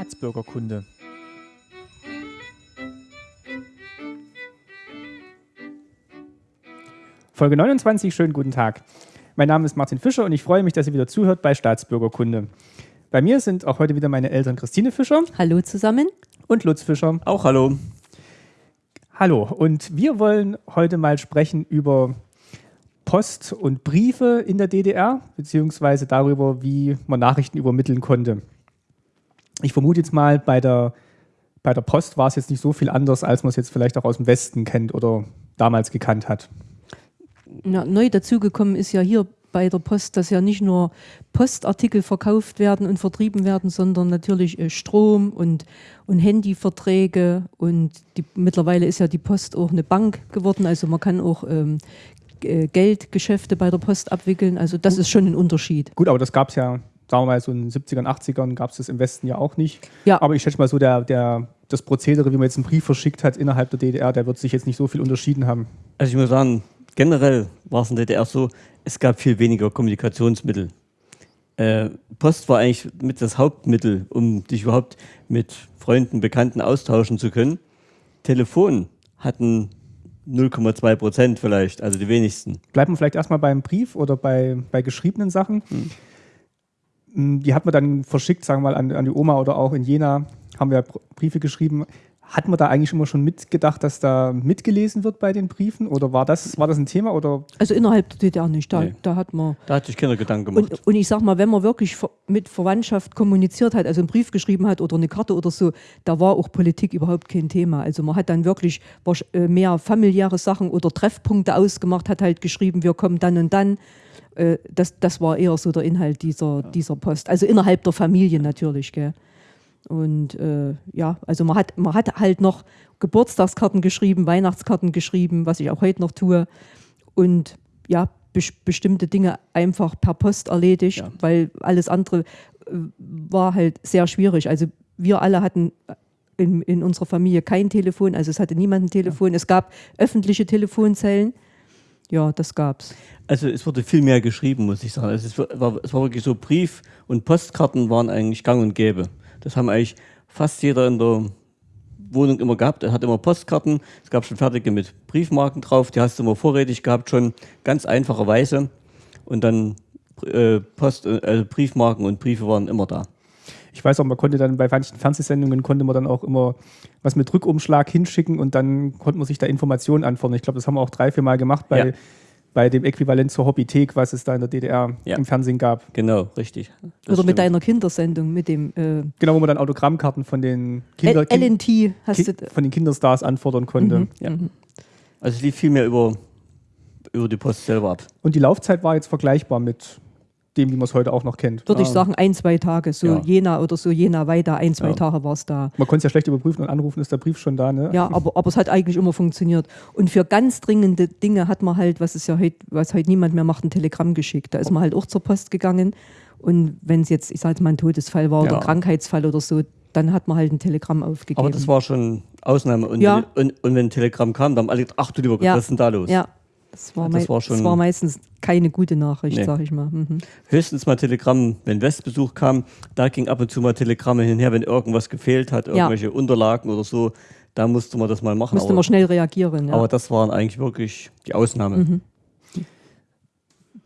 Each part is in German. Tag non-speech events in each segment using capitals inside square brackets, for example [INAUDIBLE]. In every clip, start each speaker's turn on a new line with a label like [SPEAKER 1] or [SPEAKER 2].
[SPEAKER 1] Staatsbürgerkunde. Folge 29, schönen guten Tag. Mein Name ist Martin Fischer und ich freue mich, dass ihr wieder zuhört bei Staatsbürgerkunde. Bei mir sind auch heute wieder meine Eltern Christine Fischer.
[SPEAKER 2] Hallo zusammen.
[SPEAKER 1] Und Lutz Fischer.
[SPEAKER 3] Auch hallo.
[SPEAKER 1] Hallo. Und wir wollen heute mal sprechen über Post und Briefe in der DDR, beziehungsweise darüber, wie man Nachrichten übermitteln konnte. Ich vermute jetzt mal, bei der, bei der Post war es jetzt nicht so viel anders, als man es jetzt vielleicht auch aus dem Westen kennt oder damals gekannt hat.
[SPEAKER 2] Ja, neu dazugekommen ist ja hier bei der Post, dass ja nicht nur Postartikel verkauft werden und vertrieben werden, sondern natürlich äh, Strom und, und Handyverträge und die, mittlerweile ist ja die Post auch eine Bank geworden, also man kann auch ähm, äh, Geldgeschäfte bei der Post abwickeln, also das ist schon ein Unterschied.
[SPEAKER 1] Gut, aber das gab es ja, sagen wir mal, so in den 70ern, 80ern gab es das im Westen ja auch nicht.
[SPEAKER 2] Ja.
[SPEAKER 1] Aber ich schätze mal so, der, der, das Prozedere, wie man jetzt einen Brief verschickt hat innerhalb der DDR, der wird sich jetzt nicht so viel unterschieden haben.
[SPEAKER 3] Also ich muss sagen, generell war es in der DDR so, es gab viel weniger Kommunikationsmittel. Äh, Post war eigentlich mit das Hauptmittel, um dich überhaupt mit Freunden, Bekannten austauschen zu können. Telefon hatten 0,2 Prozent vielleicht, also die wenigsten.
[SPEAKER 1] Bleiben wir vielleicht erstmal beim Brief oder bei, bei geschriebenen Sachen. Hm. Die hat man dann verschickt, sagen wir mal, an, an die Oma oder auch in Jena haben wir Briefe geschrieben. Hat man da eigentlich immer schon mitgedacht, dass da mitgelesen wird bei den Briefen? Oder war das, war das ein Thema? Oder?
[SPEAKER 2] Also innerhalb der DDR nicht, da,
[SPEAKER 3] Nee.
[SPEAKER 2] da hat man...
[SPEAKER 3] Da hatte ich keine Gedanken gemacht.
[SPEAKER 2] Und, und ich sag mal, wenn man wirklich mit Verwandtschaft kommuniziert hat, also einen Brief geschrieben hat oder eine Karte oder so, da war auch Politik überhaupt kein Thema. Also man hat dann wirklich äh, mehr familiäre Sachen oder Treffpunkte ausgemacht, hat halt geschrieben, wir kommen dann und dann. Äh, Das, das war eher so der Inhalt dieser, dieser Post. Also innerhalb der Familie natürlich, gell. Und äh, ja, also man hat, man hat halt noch Geburtstagskarten geschrieben, Weihnachtskarten geschrieben, was ich auch heute noch tue. Und ja, bes bestimmte Dinge einfach per Post erledigt,
[SPEAKER 3] Ja.
[SPEAKER 2] weil alles andere äh, war halt sehr schwierig. Also wir alle hatten in, in unserer Familie kein Telefon, also es hatte niemand ein Telefon. Es gab öffentliche Telefonzellen. Ja, das gab's.
[SPEAKER 3] Also es wurde viel mehr geschrieben, muss ich sagen. Also es, war, es war wirklich so, Brief- und Postkarten waren eigentlich gang und gäbe. Das haben eigentlich fast jeder in der Wohnung immer gehabt. Er hat immer Postkarten. Es gab schon fertige mit Briefmarken drauf. Die hast du immer vorrätig gehabt, schon ganz einfacherweise. Und dann äh, Post, äh, Briefmarken und Briefe waren immer da.
[SPEAKER 1] Ich weiß auch, man konnte dann bei manchen Fernsehsendungen konnte man dann auch immer was mit Rückumschlag hinschicken und dann konnte man sich da Informationen anfordern. Ich glaube, das haben wir auch drei, vier Mal gemacht bei,
[SPEAKER 3] Ja.
[SPEAKER 1] bei dem Äquivalent zur Hobbythek, was es da in der DDR
[SPEAKER 3] Ja.
[SPEAKER 1] im Fernsehen gab.
[SPEAKER 3] Genau, richtig. Das
[SPEAKER 2] Oder mit
[SPEAKER 3] stimmt.
[SPEAKER 2] deiner Kindersendung, mit dem äh,
[SPEAKER 1] Genau, wo man dann Autogrammkarten von den, Kinder,
[SPEAKER 2] L- LNT hast
[SPEAKER 1] Ki-
[SPEAKER 2] du.
[SPEAKER 1] von den Kinderstars anfordern konnte.
[SPEAKER 2] Mhm,
[SPEAKER 3] Ja.
[SPEAKER 2] mhm.
[SPEAKER 3] Also es lief viel mehr über, über die Post selber ab.
[SPEAKER 1] Und die Laufzeit war jetzt vergleichbar mit dem, wie man es heute auch noch kennt.
[SPEAKER 2] Würde ich
[SPEAKER 3] Ah.
[SPEAKER 2] sagen, ein, zwei Tage, so
[SPEAKER 3] Ja.
[SPEAKER 2] Jena oder so, Jena weiter, ein, zwei
[SPEAKER 3] Ja.
[SPEAKER 2] Tage war es da.
[SPEAKER 1] Man konnte es ja schlecht überprüfen und anrufen, ist der Brief schon da. Ne?
[SPEAKER 2] Ja, aber, aber es hat eigentlich immer funktioniert. Und für ganz dringende Dinge hat man halt, was es ja heute, was heute niemand mehr macht, ein Telegramm geschickt. Da ist man halt auch zur Post gegangen. Und wenn es jetzt, ich sage jetzt mal, ein Todesfall war oder
[SPEAKER 3] Ja.
[SPEAKER 2] ein Krankheitsfall oder so, dann hat man halt ein Telegramm aufgegeben.
[SPEAKER 3] Aber das war schon Ausnahme. Und,
[SPEAKER 2] Ja.
[SPEAKER 3] und, und wenn ein Telegramm kam, dann haben alle gedacht, ach du lieber Gott,
[SPEAKER 2] Ja.
[SPEAKER 3] was ist denn da los?
[SPEAKER 2] ja, das war,
[SPEAKER 3] Das war schon-
[SPEAKER 2] das war meistens keine gute Nachricht,
[SPEAKER 3] Nee.
[SPEAKER 2] sag ich mal. Mhm.
[SPEAKER 3] Höchstens mal Telegramm, wenn Westbesuch kam, da ging ab und zu mal Telegramme hin und her, wenn irgendwas gefehlt hat, irgendwelche Unterlagen oder so, da musste man das mal machen.
[SPEAKER 2] Musste
[SPEAKER 3] aber,
[SPEAKER 2] man schnell reagieren. Ja.
[SPEAKER 3] aber das waren eigentlich wirklich die Ausnahme.
[SPEAKER 2] Mhm.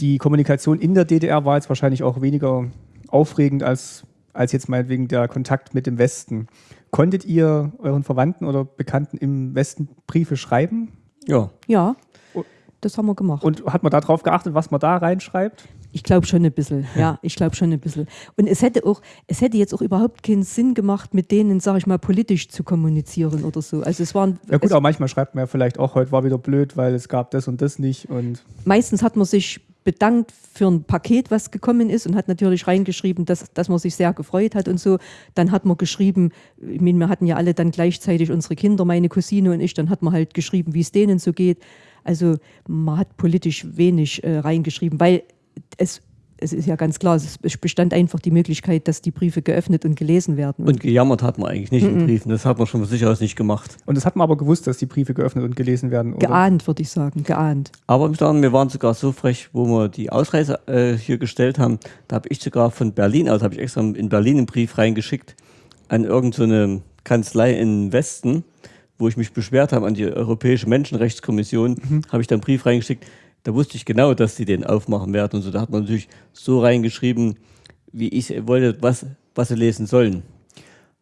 [SPEAKER 1] Die Kommunikation in der DDR war jetzt wahrscheinlich auch weniger aufregend als, als jetzt meinetwegen der Kontakt mit dem Westen. Konntet ihr euren Verwandten oder Bekannten im Westen Briefe schreiben?
[SPEAKER 3] Ja,
[SPEAKER 2] ja. Das haben wir gemacht.
[SPEAKER 1] Und hat man darauf geachtet, was man da reinschreibt?
[SPEAKER 2] Ich glaube schon ein bisschen, ja, ich glaube schon ein bisschen. Und es hätte auch, es hätte jetzt auch überhaupt keinen Sinn gemacht, mit denen, sage ich mal, politisch zu kommunizieren oder so. Also es waren,
[SPEAKER 1] Ja gut, aber manchmal schreibt man ja vielleicht auch, heute war wieder blöd, weil es gab das und das nicht. Und
[SPEAKER 2] meistens hat man sich bedankt für ein Paket, was gekommen ist und hat natürlich reingeschrieben, dass, dass man sich sehr gefreut hat und so. Dann hat man geschrieben, ich meine, wir hatten ja alle dann gleichzeitig unsere Kinder, meine Cousine und ich, dann hat man halt geschrieben, wie es denen so geht. Also man hat politisch wenig äh, reingeschrieben, weil es, es ist ja ganz klar, es bestand einfach die Möglichkeit, dass die Briefe geöffnet und gelesen werden.
[SPEAKER 3] und gejammert hat man eigentlich nicht
[SPEAKER 2] Mhm.
[SPEAKER 3] in Briefen. Das hat man schon von sich aus nicht gemacht.
[SPEAKER 1] Und das hat man aber gewusst, dass die Briefe geöffnet und gelesen werden. Oder?
[SPEAKER 2] geahnt, würde ich sagen, geahnt.
[SPEAKER 3] Aber ich muss sagen, wir waren sogar so frech, wo wir die Ausreise äh, hier gestellt haben. Da habe ich sogar von Berlin aus, habe ich extra in Berlin einen Brief reingeschickt an irgendeine Kanzlei im Westen, wo ich mich beschwert habe an die Europäische Menschenrechtskommission,
[SPEAKER 1] Mhm.
[SPEAKER 3] habe ich dann einen Brief reingeschickt. Da wusste ich genau, dass die den aufmachen werden und so. Da hat man natürlich so reingeschrieben, wie ich wollte, was, was sie lesen sollen.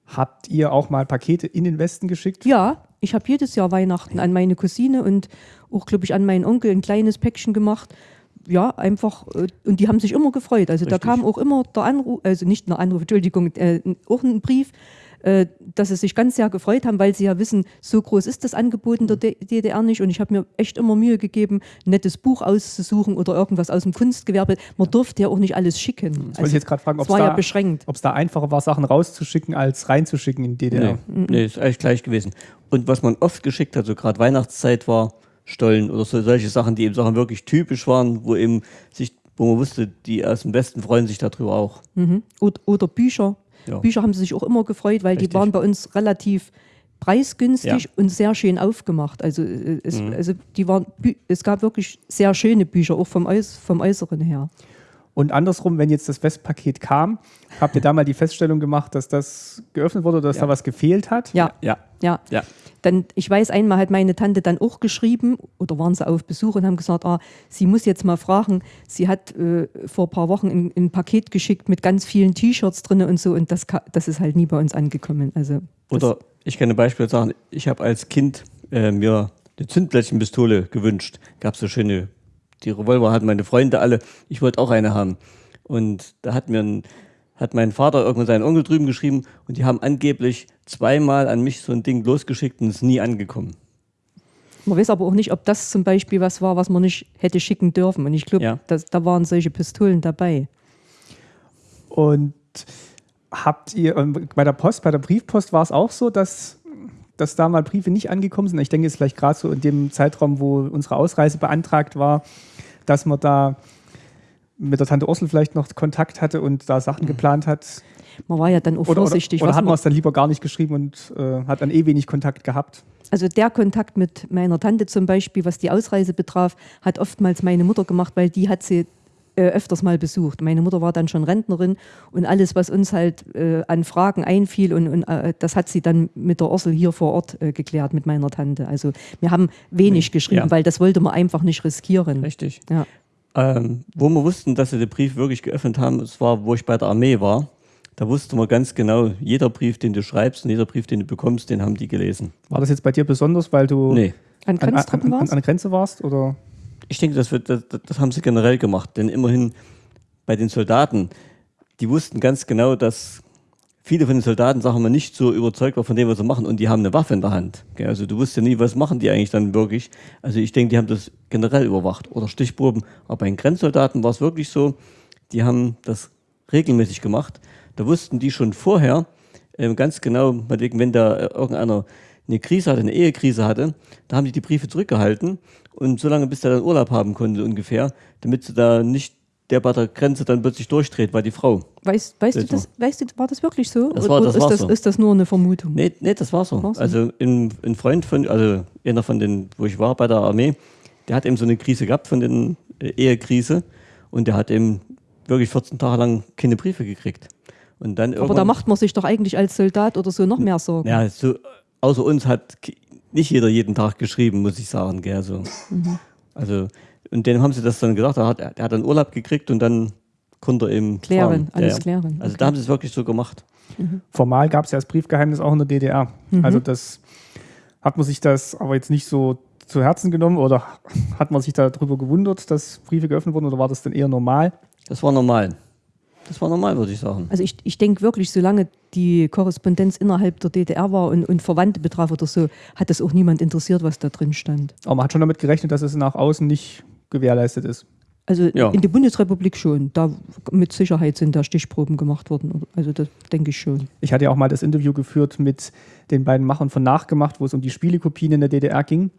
[SPEAKER 1] Habt ihr auch mal Pakete in den Westen geschickt?
[SPEAKER 2] Ja, ich habe jedes Jahr Weihnachten an meine Cousine und auch, glaube ich, an meinen Onkel ein kleines Päckchen gemacht. Ja, einfach, äh, und die haben sich immer gefreut. Also da
[SPEAKER 3] Richtig.
[SPEAKER 2] kam auch immer der Anruf, also nicht der Anruf, Entschuldigung, äh, auch ein Brief, dass sie sich ganz sehr gefreut haben, weil sie ja wissen, so groß ist das Angebot in der DDR nicht. Und ich habe mir echt immer Mühe gegeben, ein nettes Buch auszusuchen oder irgendwas aus dem Kunstgewerbe. Man durfte ja auch nicht alles schicken.
[SPEAKER 1] Das wollte ich jetzt gerade fragen, ob
[SPEAKER 2] es war ja
[SPEAKER 1] da, da einfacher war, Sachen rauszuschicken, als reinzuschicken in die DDR.
[SPEAKER 3] Nee, nee, ist eigentlich gleich gewesen. Und was man oft geschickt hat, so gerade Weihnachtszeit war, Stollen oder so, solche Sachen, die eben Sachen wirklich typisch waren, wo eben sich, wo man wusste, die aus dem Westen freuen sich darüber auch.
[SPEAKER 2] Mhm. Oder, oder Bücher.
[SPEAKER 3] Ja.
[SPEAKER 2] Bücher haben sie sich auch immer gefreut, weil
[SPEAKER 3] Richtig.
[SPEAKER 2] die waren bei uns relativ preisgünstig
[SPEAKER 3] Ja.
[SPEAKER 2] und sehr schön aufgemacht. Also, äh, es,
[SPEAKER 3] Mhm.
[SPEAKER 2] also die waren, es gab wirklich sehr schöne Bücher, auch vom, Äuß vom Äußeren her.
[SPEAKER 1] Und andersrum, wenn jetzt das Westpaket kam, habt ihr da mal die Feststellung gemacht, dass das geöffnet wurde oder dass
[SPEAKER 3] Ja.
[SPEAKER 1] da was gefehlt hat?
[SPEAKER 2] Ja,
[SPEAKER 3] Ja,
[SPEAKER 2] ja.
[SPEAKER 3] ja.
[SPEAKER 2] Dann, ich weiß, einmal hat meine Tante dann auch geschrieben, oder waren sie auf Besuch und haben gesagt, ah, sie muss jetzt mal fragen, sie hat äh, vor ein paar Wochen ein, ein Paket geschickt mit ganz vielen T-Shirts drin und so und das, das ist halt nie bei uns angekommen. Also
[SPEAKER 3] Oder ich kann ein Beispiel sagen, ich habe als Kind äh, mir eine Zündblättchenpistole gewünscht. Gab so schöne, die Revolver hatten meine Freunde alle. Ich wollte auch eine haben. Und da hat mir ein, hat mein Vater irgendwann seinen Onkel drüben geschrieben und die haben angeblich zweimal an mich so ein Ding losgeschickt und es ist nie angekommen.
[SPEAKER 2] Man weiß aber auch nicht, ob das zum Beispiel was war, was man nicht hätte schicken dürfen. Und ich glaube,
[SPEAKER 3] Ja.
[SPEAKER 2] da waren solche Pistolen dabei.
[SPEAKER 1] Und habt ihr, ähm, bei der Post, bei der Briefpost war es auch so, dass, dass da mal Briefe nicht angekommen sind? Ich denke jetzt vielleicht gerade so in dem Zeitraum, wo unsere Ausreise beantragt war, dass man da mit der Tante Ursel vielleicht noch Kontakt hatte und da Sachen geplant hat.
[SPEAKER 2] Man war ja dann auch
[SPEAKER 1] Oder, oder,
[SPEAKER 2] vorsichtig.
[SPEAKER 1] oder
[SPEAKER 2] was
[SPEAKER 1] hat man es dann lieber gar nicht geschrieben und äh, hat dann eh wenig Kontakt gehabt?
[SPEAKER 2] also der Kontakt mit meiner Tante zum Beispiel, was die Ausreise betraf, hat oftmals meine Mutter gemacht, weil die hat sie äh, öfters mal besucht. Meine Mutter war dann schon Rentnerin und alles, was uns halt äh, an Fragen einfiel, und, und äh, das hat sie dann mit der Ursel hier vor Ort äh, geklärt, mit meiner Tante. Also wir haben wenig geschrieben,
[SPEAKER 3] Ja.
[SPEAKER 2] weil das wollte man einfach nicht riskieren.
[SPEAKER 3] Richtig.
[SPEAKER 2] Ja.
[SPEAKER 3] Ähm, wo wir wussten, dass sie den Brief wirklich geöffnet haben, es war, wo ich bei der Armee war. Da wusste man ganz genau, jeder Brief, den du schreibst und jeder Brief, den du bekommst, den haben die gelesen.
[SPEAKER 1] War das jetzt bei dir besonders, weil du
[SPEAKER 3] Nee.
[SPEAKER 2] An
[SPEAKER 1] an, an, an, an der Grenze warst? Oder?
[SPEAKER 3] Ich denke, das, wird, das, das haben sie generell gemacht, denn immerhin bei den Soldaten, die wussten ganz genau, dass viele von den Soldaten, sagen wir, nicht so überzeugt war von dem, was sie machen und die haben eine Waffe in der Hand. Also du wusstest ja nie, was machen die eigentlich dann wirklich. Also ich denke, die haben das generell überwacht oder Stichproben. Aber bei den Grenzsoldaten war es wirklich so, die haben das regelmäßig gemacht. Da wussten die schon vorher ähm, ganz genau, wenn da äh, irgendeiner eine Krise hatte, eine Ehekrise hatte, da haben die die Briefe zurückgehalten und so lange, bis der dann Urlaub haben konnte ungefähr, damit sie da nicht der bei der Grenze dann plötzlich durchdreht, weil die Frau.
[SPEAKER 2] Weißt, weißt, du das, weißt du, war das wirklich so?
[SPEAKER 3] Das war-
[SPEAKER 2] Oder
[SPEAKER 3] das
[SPEAKER 2] ist,
[SPEAKER 3] war
[SPEAKER 2] das,
[SPEAKER 3] so.
[SPEAKER 2] ist das nur eine Vermutung?
[SPEAKER 3] Nee, nee, das war so.
[SPEAKER 2] War so?
[SPEAKER 3] Also ein, ein Freund von, also einer von den, wo ich war bei der Armee, der hat eben so eine Krise gehabt von den äh, Ehekrise und der hat eben wirklich 14 Tage lang keine Briefe gekriegt. Und dann
[SPEAKER 2] Aber da macht man sich doch eigentlich als Soldat oder so noch mehr Sorgen.
[SPEAKER 3] Ja, so, außer uns hat nicht jeder jeden Tag geschrieben, muss ich sagen. Gell, so.
[SPEAKER 2] Mhm.
[SPEAKER 3] Also, und denen haben sie das dann gesagt, er hat, er hat dann Urlaub gekriegt und dann konnte er eben
[SPEAKER 2] Klären,
[SPEAKER 3] fahren.
[SPEAKER 2] alles
[SPEAKER 3] ja.
[SPEAKER 2] klären.
[SPEAKER 3] Also
[SPEAKER 2] Okay.
[SPEAKER 3] da haben sie es wirklich so gemacht.
[SPEAKER 1] Formal gab es ja das Briefgeheimnis auch in der DDR.
[SPEAKER 2] Mhm.
[SPEAKER 1] Also das hat man sich das aber jetzt nicht so zu Herzen genommen oder [LAUGHS] hat man sich darüber gewundert, dass Briefe geöffnet wurden oder war das denn eher normal?
[SPEAKER 3] Das war normal. Das war normal, würde ich sagen.
[SPEAKER 2] Also ich, ich denke wirklich, solange die Korrespondenz innerhalb der DDR war und, und Verwandte betraf oder so, hat das auch niemand interessiert, was da drin stand.
[SPEAKER 1] Aber man hat schon damit gerechnet, dass es nach außen nicht gewährleistet ist.
[SPEAKER 2] Also
[SPEAKER 3] Ja.
[SPEAKER 2] in der Bundesrepublik schon. Da mit Sicherheit sind da Stichproben gemacht worden. Also das denke ich schon.
[SPEAKER 1] Ich hatte ja auch mal das Interview geführt mit den beiden Machern von Nachgemacht, wo es um die Spielekopien in der DDR ging.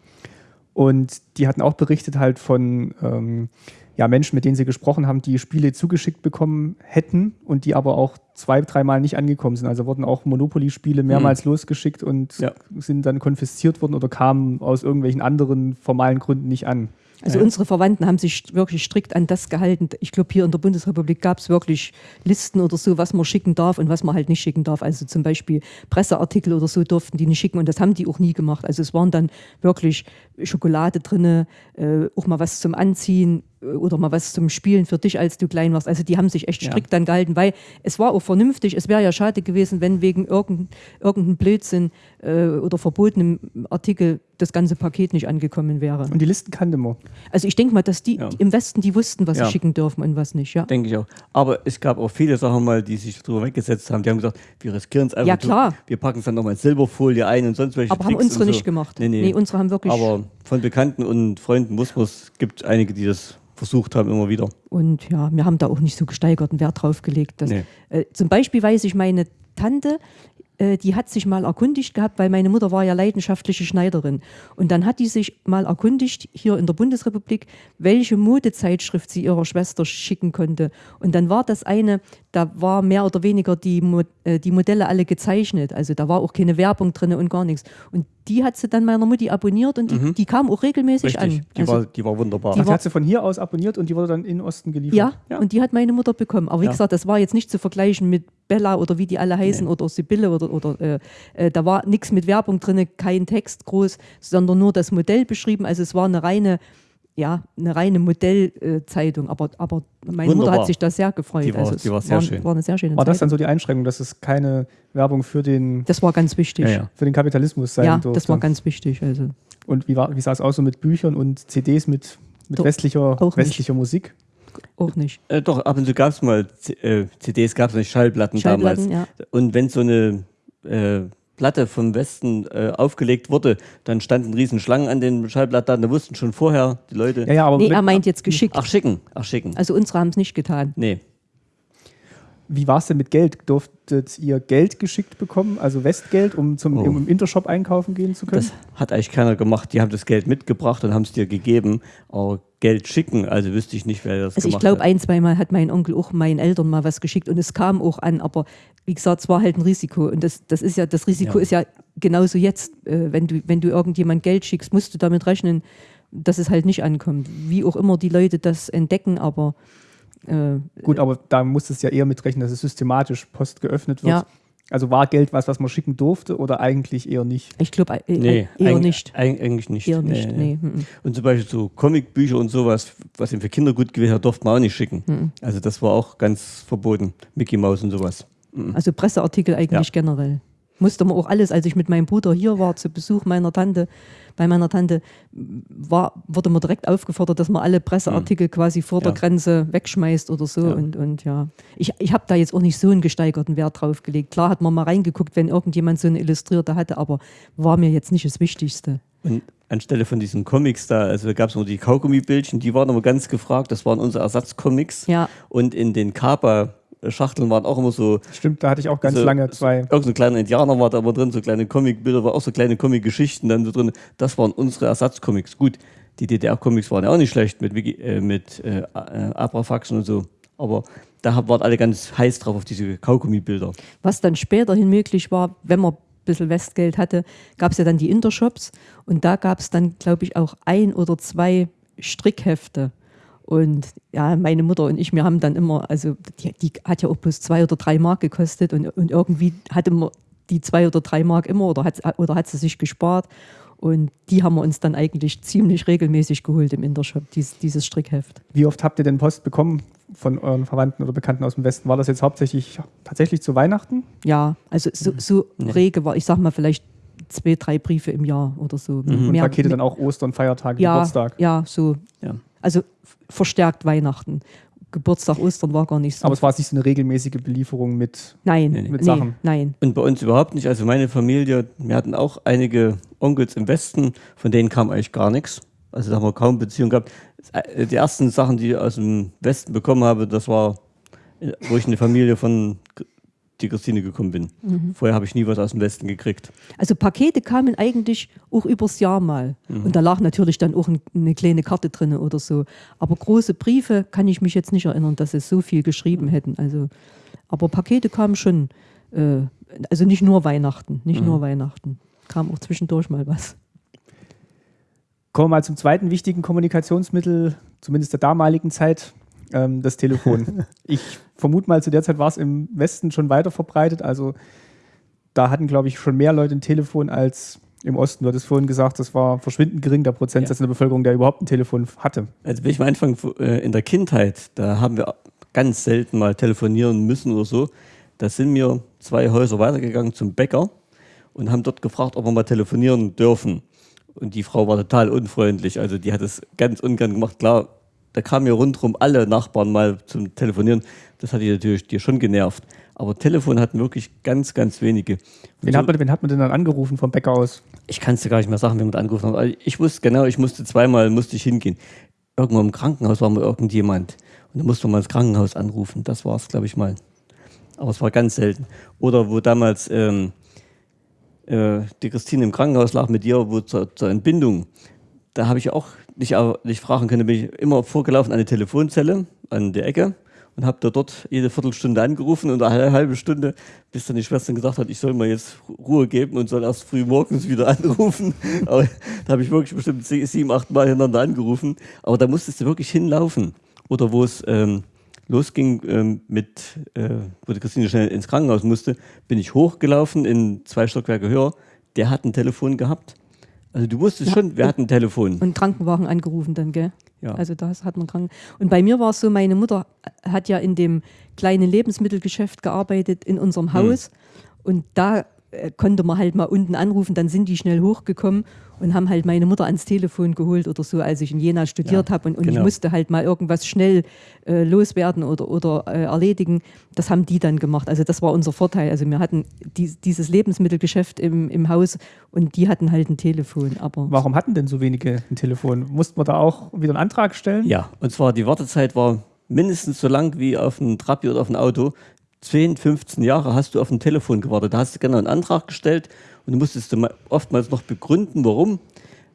[SPEAKER 1] Und die hatten auch berichtet halt von ähm, ja, Menschen, mit denen sie gesprochen haben, die Spiele zugeschickt bekommen hätten und die aber auch zwei, dreimal nicht angekommen sind. Also wurden auch Monopoly-Spiele mehrmals losgeschickt und
[SPEAKER 3] Ja.
[SPEAKER 1] sind dann konfisziert worden oder kamen aus irgendwelchen anderen formalen Gründen nicht an.
[SPEAKER 2] Also
[SPEAKER 1] Ja.
[SPEAKER 2] unsere Verwandten haben sich wirklich strikt an das gehalten. Ich glaube, hier in der Bundesrepublik gab es wirklich Listen oder so, was man schicken darf und was man halt nicht schicken darf. Also zum Beispiel Presseartikel oder so durften die nicht schicken und das haben die auch nie gemacht. Also es waren dann wirklich Schokolade drinne, äh, auch mal was zum Anziehen oder mal was zum Spielen für dich, als du klein warst. Also die haben sich echt
[SPEAKER 1] Ja.
[SPEAKER 2] strikt dann gehalten, weil es war auch vernünftig. Es wäre ja schade gewesen, wenn wegen irgendein, irgendein Blödsinn äh, oder verbotenem Artikel das ganze Paket nicht angekommen wäre.
[SPEAKER 1] Und die Listen kannte man.
[SPEAKER 2] Also ich denke mal, dass die
[SPEAKER 3] Ja.
[SPEAKER 2] im Westen, die wussten, was
[SPEAKER 3] Ja.
[SPEAKER 2] sie schicken dürfen und was nicht, ja.
[SPEAKER 3] Denke ich auch. Aber es gab auch viele Sachen mal, die sich drüber weggesetzt haben. Die haben gesagt, wir riskieren es einfach.
[SPEAKER 2] Ja, klar.
[SPEAKER 3] Wir packen es dann nochmal in Silberfolie ein und sonst welche
[SPEAKER 2] Aber haben
[SPEAKER 3] Tricks
[SPEAKER 2] unsere
[SPEAKER 3] und so.
[SPEAKER 2] nicht gemacht.
[SPEAKER 3] Nee, nee.
[SPEAKER 2] Nee, unsere haben wirklich-
[SPEAKER 3] Aber von Bekannten und Freunden wussten wir, es gibt einige, die das versucht haben, immer wieder.
[SPEAKER 2] Und ja, wir haben da auch nicht so gesteigerten Wert drauf gelegt. Dass,
[SPEAKER 3] Nee.
[SPEAKER 2] äh, zum Beispiel weiß ich, meine Tante, äh, die hat sich mal erkundigt gehabt, weil meine Mutter war ja leidenschaftliche Schneiderin. Und dann hat die sich mal erkundigt, hier in der Bundesrepublik, welche Modezeitschrift sie ihrer Schwester schicken konnte. Und dann war das eine, da war mehr oder weniger die, Mo äh, die Modelle alle gezeichnet. Also da war auch keine Werbung drin und gar nichts. Und die hat sie dann meiner Mutti abonniert und die, die kam auch regelmäßig
[SPEAKER 3] Mhm. Richtig.
[SPEAKER 2] an.
[SPEAKER 3] Die,
[SPEAKER 2] Also-
[SPEAKER 3] war, die war wunderbar.
[SPEAKER 1] Ach, die
[SPEAKER 2] war-
[SPEAKER 1] hat sie von hier aus abonniert und die wurde dann in den Osten geliefert.
[SPEAKER 2] Ja, und die hat meine Mutter bekommen. Aber wie
[SPEAKER 3] Ja.
[SPEAKER 2] gesagt, das war jetzt nicht zu vergleichen mit Bella oder wie die alle heißen oder Sibylle oder, oder äh, äh, da war nichts mit Werbung drin, kein Text groß, sondern nur das Modell beschrieben. Also es war eine reine, ja, eine reine Modellzeitung. aber, aber meine Mutter
[SPEAKER 3] Wunderbar.
[SPEAKER 2] hat sich da sehr gefreut.
[SPEAKER 3] Die war-
[SPEAKER 2] also
[SPEAKER 3] die war sehr
[SPEAKER 2] war,
[SPEAKER 3] schön.
[SPEAKER 2] war eine sehr schöne
[SPEAKER 1] War das dann so die Einschränkung, dass es keine Werbung für den,
[SPEAKER 2] Das war ganz wichtig.
[SPEAKER 3] Ja,
[SPEAKER 2] Ja,
[SPEAKER 3] ja.
[SPEAKER 1] für den Kapitalismus sein durfte?
[SPEAKER 2] das war ganz wichtig. Also
[SPEAKER 1] und wie, war, wie sah es aus so mit Büchern und CDs mit, mit
[SPEAKER 2] Doch,
[SPEAKER 1] westlicher, westlicher Musik?
[SPEAKER 2] auch nicht.
[SPEAKER 3] Äh, doch, ab und zu gab es mal C äh, CDs, gab es nicht Schallplatten,
[SPEAKER 2] Schallplatten,
[SPEAKER 3] damals.
[SPEAKER 2] ja.
[SPEAKER 3] Und wenn so eine äh, Platte vom Westen äh, aufgelegt wurde, dann standen riesen Schlangen an den Schallplatten, da wussten schon vorher die Leute.
[SPEAKER 1] Ja, ja, aber
[SPEAKER 2] Nee, er meint jetzt geschickt.
[SPEAKER 3] Ach, schicken, ach, schicken.
[SPEAKER 2] Also unsere haben es nicht getan.
[SPEAKER 3] Nee.
[SPEAKER 1] Wie war es denn mit Geld? Durftet ihr Geld geschickt bekommen, also Westgeld, um zum
[SPEAKER 3] Oh.
[SPEAKER 1] im Intershop einkaufen gehen zu können?
[SPEAKER 3] Das hat eigentlich keiner gemacht. Die haben das Geld mitgebracht und haben es dir gegeben. Aber Geld schicken, also wüsste ich nicht, wer das
[SPEAKER 2] Also ich
[SPEAKER 3] gemacht
[SPEAKER 2] glaube,
[SPEAKER 3] hat.
[SPEAKER 2] ein, zweimal hat mein Onkel auch meinen Eltern mal was geschickt und es kam auch an, aber wie gesagt, es war halt ein Risiko. Und das, das ist ja, das Risiko
[SPEAKER 3] Ja.
[SPEAKER 2] ist ja genauso jetzt, äh, wenn du, wenn du irgendjemand Geld schickst, musst du damit rechnen, dass es halt nicht ankommt. Wie auch immer die Leute das entdecken, aber äh,
[SPEAKER 1] Gut, aber da muss es ja eher mitrechnen, dass es systematisch Post geöffnet wird.
[SPEAKER 2] Ja.
[SPEAKER 1] Also war Geld was, was man schicken durfte oder eigentlich eher nicht?
[SPEAKER 2] ich glaube äh,
[SPEAKER 3] Nee,
[SPEAKER 2] eher
[SPEAKER 3] eig-
[SPEAKER 2] nicht.
[SPEAKER 3] eig- eigentlich nicht.
[SPEAKER 2] Eher nicht, nee. mhm.
[SPEAKER 3] Und zum Beispiel so Comicbücher und sowas, was eben für Kinder gut gewesen hat, durfte man auch nicht schicken.
[SPEAKER 2] Mhm.
[SPEAKER 3] Also das war auch ganz verboten. Mickey Mouse und sowas.
[SPEAKER 2] Also Presseartikel eigentlich
[SPEAKER 3] Ja.
[SPEAKER 2] generell. Musste man auch alles, als ich mit meinem Bruder hier war, zu Besuch meiner Tante, bei meiner Tante, war, wurde man direkt aufgefordert, dass man alle Presseartikel quasi vor der
[SPEAKER 3] Ja.
[SPEAKER 2] Grenze wegschmeißt oder so.
[SPEAKER 3] Ja.
[SPEAKER 2] Und, und ja, ich, ich habe da jetzt auch nicht so einen gesteigerten Wert drauf gelegt. Klar hat man mal reingeguckt, wenn irgendjemand so eine Illustrierte hatte, aber war mir jetzt nicht das Wichtigste.
[SPEAKER 3] Und anstelle von diesen Comics da, also da gab es nur die Kaugummibildchen, die waren aber ganz gefragt. Das waren unsere Ersatzcomics.
[SPEAKER 2] Ja.
[SPEAKER 3] Und in den Kapa-Schachteln waren auch immer so
[SPEAKER 1] Stimmt, da hatte ich auch ganz
[SPEAKER 3] so,
[SPEAKER 1] lange zwei.
[SPEAKER 3] Irgend so ein kleiner Indianer war da aber drin, so kleine Comicbilder, war auch so kleine Comic-Geschichten dann so drin. Das waren unsere Ersatzcomics. Gut, die DDR-Comics waren ja auch nicht schlecht mit, Wiki, äh, mit äh, äh, Abrafaxen und so. Aber da hab- waren alle ganz heiß drauf auf diese Kaugummibilder.
[SPEAKER 2] Was dann späterhin möglich war, wenn man ein bisschen Westgeld hatte, gab es ja dann die Intershops und da gab es dann, glaube ich, auch ein oder zwei Strickhefte. Und ja, meine Mutter und ich, wir haben dann immer, also die, die hat ja auch bloß zwei oder drei Mark gekostet und, und irgendwie hatte man die zwei oder drei Mark immer oder hat, oder hat sie sich gespart. Und die haben wir uns dann eigentlich ziemlich regelmäßig geholt im Intershop, dies, dieses Strickheft.
[SPEAKER 1] Wie oft habt ihr denn Post bekommen von euren Verwandten oder Bekannten aus dem Westen? War das jetzt hauptsächlich tatsächlich zu Weihnachten?
[SPEAKER 2] Ja, also so, so rege war, ich sag mal, vielleicht zwei, drei Briefe im Jahr oder so.
[SPEAKER 1] Und
[SPEAKER 2] Mehr-
[SPEAKER 1] Pakete dann auch Ostern, Feiertage,
[SPEAKER 2] ja,
[SPEAKER 1] Geburtstag?
[SPEAKER 2] Ja, so.
[SPEAKER 3] Ja.
[SPEAKER 2] Also verstärkt Weihnachten. Geburtstag, Ostern war gar nicht so.
[SPEAKER 1] Aber es war nicht so eine regelmäßige Belieferung mit.
[SPEAKER 2] nein.
[SPEAKER 1] Mit
[SPEAKER 2] nee,
[SPEAKER 1] Sachen.
[SPEAKER 2] nein.
[SPEAKER 3] Und bei uns überhaupt nicht. Also meine Familie, wir hatten auch einige Onkels im Westen, von denen kam eigentlich gar nichts. Also da haben wir kaum Beziehung gehabt. Äh, Die ersten Sachen, die ich aus dem Westen bekommen habe, das war, äh, wo ich in eine Familie von die Christine gekommen bin. Vorher habe ich nie was aus dem Westen gekriegt.
[SPEAKER 2] Also Pakete kamen eigentlich auch übers Jahr mal.
[SPEAKER 1] Mhm.
[SPEAKER 2] Und da lag natürlich dann auch ein, eine kleine Karte drin oder so. Aber große Briefe kann ich mich jetzt nicht erinnern, dass sie so viel geschrieben hätten. Also, aber Pakete kamen schon. Äh, also nicht nur Weihnachten, nicht
[SPEAKER 1] Mhm.
[SPEAKER 2] nur Weihnachten. Kam auch zwischendurch mal was.
[SPEAKER 1] Kommen wir mal zum zweiten wichtigen Kommunikationsmittel, zumindest der damaligen Zeit, ähm, das Telefon. [LAUGHS] ich vermute mal, zu der Zeit war es im Westen schon weiter verbreitet. Also da hatten, glaube ich, schon mehr Leute ein Telefon als im Osten. Du hattest vorhin gesagt, das war verschwindend gering, der Prozentsatz ja. in der Bevölkerung, der überhaupt ein Telefon hatte.
[SPEAKER 3] Also wenn ich mal anfange, äh, in der Kindheit, da haben wir ganz selten mal telefonieren müssen oder so. Da sind wir zwei Häuser weitergegangen zum Bäcker und haben dort gefragt, ob wir mal telefonieren dürfen. Und die Frau war total unfreundlich. Also die hat es ganz ungern gemacht. Klar, da kamen ja rundherum alle Nachbarn mal zum Telefonieren. Das hat die natürlich dir schon genervt. Aber Telefon hatten wirklich ganz, ganz wenige.
[SPEAKER 1] Wen, so, hat man, wen hat man denn dann angerufen vom Bäcker aus?
[SPEAKER 3] Ich kann es dir gar nicht mehr sagen, wen man angerufen hat. Also ich wusste genau, ich musste zweimal musste ich hingehen. Irgendwo im Krankenhaus war mal irgendjemand. Und dann musste man das Krankenhaus anrufen. Das war es, glaube ich, mal. Aber es war ganz selten. Oder wo damals ähm, äh, die Christine im Krankenhaus lag mit dir, wo zur, zur Entbindung, da habe ich auch nicht, nicht fragen können, bin ich immer vorgelaufen an die Telefonzelle an der Ecke und habe da dort jede Viertelstunde angerufen und eine halbe Stunde, bis dann die Schwester gesagt hat, ich soll mir jetzt Ruhe geben und soll erst früh morgens wieder [LAUGHS] anrufen. Aber da habe ich wirklich bestimmt sieben, acht Mal hintereinander angerufen. Aber da musstest du wirklich hinlaufen. Oder wo es ähm, losging ähm, mit, äh, wo die Christine schnell ins Krankenhaus musste, bin ich hochgelaufen in zwei Stockwerke höher. Der hat ein Telefon gehabt. Also du wusstest ja, schon, wir hatten ein Telefon.
[SPEAKER 2] Und Krankenwagen angerufen dann, gell? Ja. Also das hat man krank. Und bei mir war es so, meine Mutter hat ja in dem kleinen Lebensmittelgeschäft gearbeitet in unserem hm. Haus. Hm. Und da konnte man halt mal unten anrufen, dann sind die schnell hochgekommen und haben halt meine Mutter ans Telefon geholt oder so, als ich in Jena studiert ja, habe und, und genau. ich musste halt mal irgendwas schnell äh, loswerden oder, oder äh, erledigen. Das haben die dann gemacht. Also das war unser Vorteil. Also wir hatten die, dieses Lebensmittelgeschäft im, im Haus und die hatten halt ein Telefon. Aber
[SPEAKER 1] Warum hatten denn so wenige ein Telefon? Mussten wir da auch wieder einen Antrag stellen?
[SPEAKER 3] Ja, und zwar die Wartezeit war mindestens so lang wie auf ein Trabi oder auf ein Auto. 10, 15 Jahre hast du auf ein Telefon gewartet. Da hast du genau einen Antrag gestellt und du musstest oftmals noch begründen, warum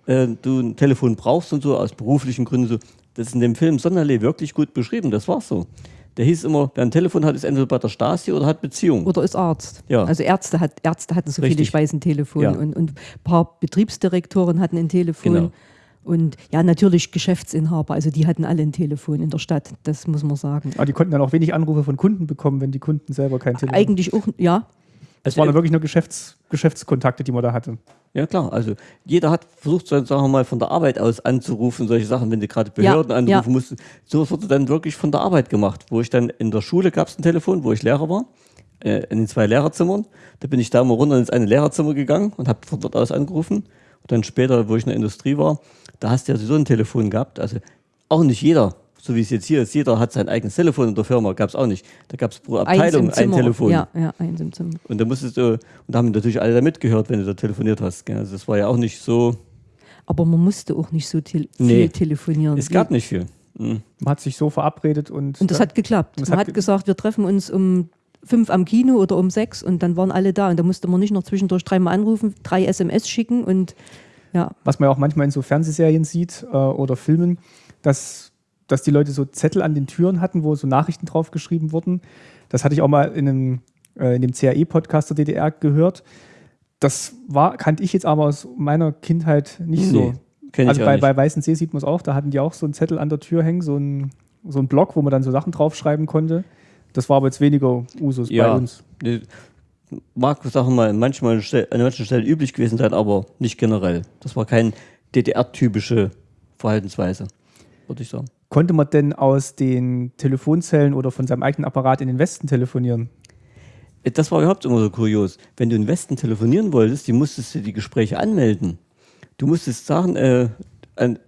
[SPEAKER 3] äh, du ein Telefon brauchst und so, aus beruflichen Gründen. So. Das ist in dem Film Sonderlee wirklich gut beschrieben, das war so. Der hieß immer, wer ein Telefon hat, ist entweder bei der Stasi oder hat Beziehung.
[SPEAKER 2] Oder ist Arzt. Ja. Also Ärzte, hat, Ärzte hatten so Richtig. viele, ich weiß, ein Telefon. Ja. Und, und ein paar Betriebsdirektoren hatten ein Telefon. Genau. Und ja, natürlich Geschäftsinhaber, also die hatten alle ein Telefon in der Stadt, das muss man sagen.
[SPEAKER 1] Aber die konnten dann auch wenig Anrufe von Kunden bekommen, wenn die Kunden selber kein Telefon
[SPEAKER 2] hatten. Eigentlich auch, ja.
[SPEAKER 1] Es waren dann wirklich nur Geschäfts, Geschäftskontakte, die man da hatte.
[SPEAKER 3] Ja, klar. Also jeder hat versucht, sagen wir mal, von der Arbeit aus anzurufen, solche Sachen, wenn du gerade Behörden ja, anrufen ja. musst. So wurde dann wirklich von der Arbeit gemacht. Wo ich dann in der Schule gab es ein Telefon, wo ich Lehrer war, äh, in den zwei Lehrerzimmern. Da bin ich da mal runter ins eine Lehrerzimmer gegangen und habe von dort aus angerufen. Und dann später, wo ich in der Industrie war, da hast du ja so ein Telefon gehabt. Also auch nicht jeder, so wie es jetzt hier ist, jeder hat sein eigenes Telefon in der Firma, gab es auch nicht. Da gab es pro Abteilung ein Telefon.
[SPEAKER 2] Ja, ja, eins im Zimmer.
[SPEAKER 3] Und da musstest du, und da haben natürlich alle da mitgehört, wenn du da telefoniert hast. Gell? Also das war ja auch nicht so.
[SPEAKER 2] Aber man musste auch nicht so te nee, viel telefonieren.
[SPEAKER 3] Es gab nicht viel.
[SPEAKER 1] Mhm. Man hat sich so verabredet und.
[SPEAKER 2] Und das hat geklappt. Man hat, ge gesagt, wir treffen uns um fünf am Kino oder um sechs und dann waren alle da. Und da musste man nicht noch zwischendurch dreimal anrufen, drei SMS schicken und ja.
[SPEAKER 1] Was man ja auch manchmal in so Fernsehserien sieht äh, oder Filmen, dass, dass die Leute so Zettel an den Türen hatten, wo so Nachrichten drauf geschrieben wurden. Das hatte ich auch mal in, einem, äh, in dem CAE-Podcast der DDR gehört. Das war, kannte ich jetzt aber aus meiner Kindheit nicht nee, so. Also bei, bei Weißen See sieht man es auch, da hatten die auch so einen Zettel an der Tür hängen, so ein, so ein Block, wo man dann so Sachen draufschreiben konnte. Das war aber jetzt weniger Usus ja, bei uns
[SPEAKER 3] mag, sagen wir mal, manchmal an manchen Stellen üblich gewesen sein, aber nicht generell. Das war keine DDR-typische Verhaltensweise, würde ich sagen.
[SPEAKER 1] Konnte man denn aus den Telefonzellen oder von seinem eigenen Apparat in den Westen telefonieren?
[SPEAKER 3] Äh, das war überhaupt immer so kurios. Wenn du in den Westen telefonieren wolltest, die musstest du die Gespräche anmelden. Du musstest sagen, äh,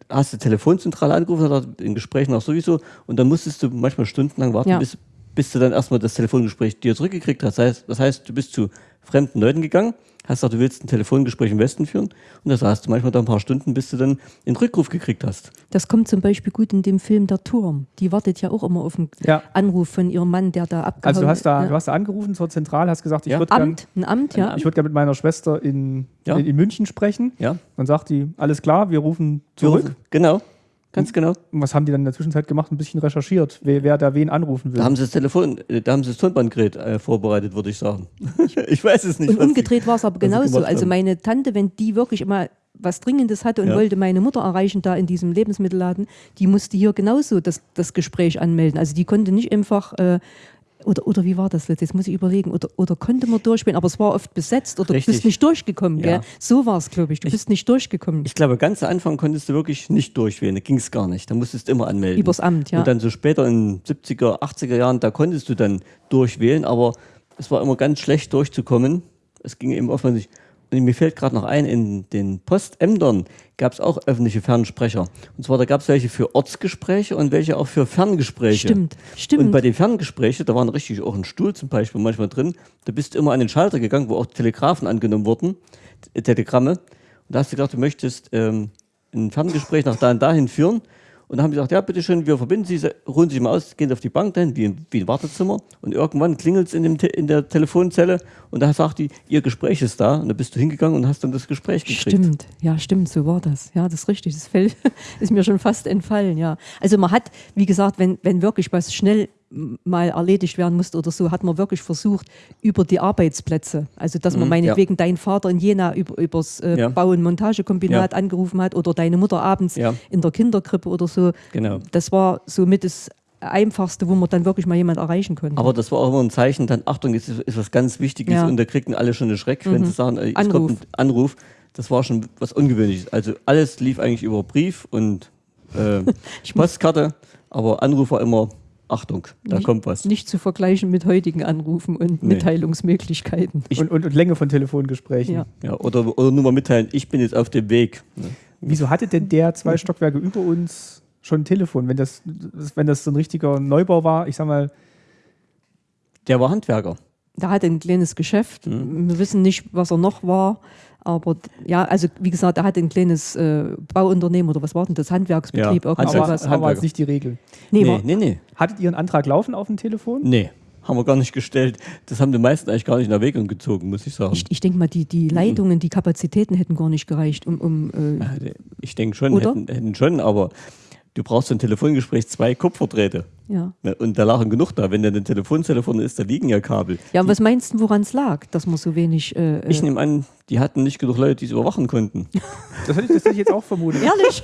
[SPEAKER 3] hast du Telefonzentrale angerufen, hat in Gesprächen auch sowieso, und dann musstest du manchmal stundenlang warten, ja. bis, bis du dann erstmal das Telefongespräch dir zurückgekriegt hast. Das heißt, das heißt, du bist zu fremden Leuten gegangen, hast gesagt, du willst ein Telefongespräch im Westen führen und da saßt du manchmal da ein paar Stunden, bis du dann einen Rückruf gekriegt hast.
[SPEAKER 2] Das kommt zum Beispiel gut in dem Film Der Turm. Die wartet ja auch immer auf einen ja. Anruf von ihrem Mann, der da abgehauen
[SPEAKER 1] Also du hast da, ja. du hast da angerufen zur Zentrale, hast gesagt, ich
[SPEAKER 2] ja.
[SPEAKER 1] würde
[SPEAKER 2] gerne ein Amt, ja.
[SPEAKER 1] Ich würde gerne mit meiner Schwester in, in, in, München sprechen. Ja. Dann sagt die, alles klar, wir rufen zurück. Wir rufen,
[SPEAKER 3] genau. Ganz genau.
[SPEAKER 1] Und was haben die dann in der Zwischenzeit gemacht? Ein bisschen recherchiert, wer, wer da wen anrufen will.
[SPEAKER 3] Da haben sie das Telefon, äh, da haben sie das Tonbandgerät äh, vorbereitet, würde ich sagen. [LAUGHS] ich weiß es nicht.
[SPEAKER 2] Und umgedreht war es aber genauso. Also meine Tante, wenn die wirklich immer was Dringendes hatte und
[SPEAKER 3] Ja.
[SPEAKER 2] wollte meine Mutter erreichen da in diesem Lebensmittelladen, die musste hier genauso das, das Gespräch anmelden. Also die konnte nicht einfach, äh, oder, oder wie war das jetzt? Jetzt muss ich überlegen, oder, oder konnte man durchspielen, aber es war oft besetzt oder du bist nicht durchgekommen.
[SPEAKER 3] Ja.
[SPEAKER 2] Gell? So war es, glaube ich. Du bist nicht durchgekommen.
[SPEAKER 3] Ich glaube, ganz am Anfang konntest du wirklich nicht durchwählen, da ging es gar nicht. Da musstest du immer anmelden.
[SPEAKER 2] Übers Amt, ja.
[SPEAKER 3] Und dann so später in 70er, 80er Jahren, da konntest du dann durchwählen, aber es war immer ganz schlecht durchzukommen. Es ging eben offensichtlich. Und mir fällt gerade noch ein, in den Postämtern gab es auch öffentliche Fernsprecher. Und zwar, da gab es welche für Ortsgespräche und welche auch für Ferngespräche.
[SPEAKER 2] Stimmt, stimmt.
[SPEAKER 3] Und bei den Ferngesprächen, da war richtig auch ein Stuhl zum Beispiel manchmal drin, da bist du immer an den Schalter gegangen, wo auch Telegrafen angenommen wurden, T- Telegramme. Und da hast du gedacht, du möchtest ähm, ein Ferngespräch nach da und dahin führen. Und dann haben sie gesagt, ja, bitteschön, wir verbinden Sie, ruhen Sie sich mal aus, gehen auf die Bank dahin, wie, wie ein Wartezimmer. Und irgendwann klingelt es in, in der Telefonzelle und da sagt die, Ihr Gespräch ist da. Und da bist du hingegangen und hast dann das Gespräch gekriegt.
[SPEAKER 2] Stimmt, ja, stimmt, so war das. Ja, das ist richtig. Das fällt, [LAUGHS] ist mir schon fast entfallen, ja. Also man hat, wie gesagt, wenn, wenn wirklich was schnell mal erledigt werden musste oder so, hat man wirklich versucht, über die Arbeitsplätze, also dass man
[SPEAKER 3] Mhm,
[SPEAKER 2] meinetwegen deinen Vater in Jena über, übers äh,
[SPEAKER 3] Ja.
[SPEAKER 2] Bau- und Montagekombinat angerufen hat oder deine Mutter abends
[SPEAKER 3] Ja.
[SPEAKER 2] in der Kinderkrippe oder so.
[SPEAKER 3] Genau.
[SPEAKER 2] Das war somit das Einfachste, wo man dann wirklich mal jemand erreichen konnte.
[SPEAKER 3] Aber das war auch immer ein Zeichen, dann Achtung, jetzt ist, ist was ganz Wichtiges
[SPEAKER 2] Ja. Mhm.
[SPEAKER 3] und da kriegten alle schon einen Schreck, wenn sie sagen, äh, es
[SPEAKER 2] Anruf.
[SPEAKER 3] kommt ein Anruf. Das war schon was Ungewöhnliches. Also alles lief eigentlich über Brief und äh, [LAUGHS] Postkarte, aber Anruf war immer Achtung, da
[SPEAKER 2] Nicht-
[SPEAKER 3] kommt was.
[SPEAKER 2] Nicht zu vergleichen mit heutigen Anrufen und
[SPEAKER 3] Nee.
[SPEAKER 2] Mitteilungsmöglichkeiten.
[SPEAKER 1] Und, und, und Länge von Telefongesprächen.
[SPEAKER 2] Ja.
[SPEAKER 3] Ja, oder, oder nur mal mitteilen, ich bin jetzt auf dem Weg. Ne?
[SPEAKER 1] Wieso hatte denn der zwei Stockwerke über uns schon ein Telefon, wenn das, wenn das so ein richtiger Neubau war? Ich sag mal,
[SPEAKER 3] Der war Handwerker.
[SPEAKER 2] Da hat er ein kleines Geschäft.
[SPEAKER 3] Mhm.
[SPEAKER 2] Wir wissen nicht, was er noch war. Aber ja, also wie gesagt, er hatte ein kleines äh, Bauunternehmen oder was war denn das? Handwerksbetrieb,
[SPEAKER 3] Ja,
[SPEAKER 2] irgendwas.
[SPEAKER 1] aber,
[SPEAKER 3] Handwerks-
[SPEAKER 1] aber jetzt nicht die Regel.
[SPEAKER 2] Nee,
[SPEAKER 3] nee, nee, nee.
[SPEAKER 1] Hattet ihr einen Antrag laufen auf dem Telefon?
[SPEAKER 3] Nee, haben wir gar nicht gestellt. Das haben die meisten eigentlich gar nicht in Erwägung gezogen, muss ich sagen.
[SPEAKER 2] ich, ich denke mal, die, die Leitungen, die Kapazitäten hätten gar nicht gereicht, um, um äh,
[SPEAKER 3] Ich denke schon, hätten, hätten schon, aber du brauchst für ein Telefongespräch zwei Kupferdrähte.
[SPEAKER 2] ja.
[SPEAKER 3] Ne, Und da lagen genug da. Wenn dann eine Telefonzelle vorne ist, da liegen ja Kabel.
[SPEAKER 2] Ja, und was meinst du, woran es lag, dass man so wenig. Äh,
[SPEAKER 3] Ich
[SPEAKER 2] äh,
[SPEAKER 3] nehme an, die hatten nicht genug Leute, die es überwachen konnten. [LAUGHS]
[SPEAKER 1] Das hätte ich, das hätte ich jetzt auch vermutet.
[SPEAKER 2] Ehrlich?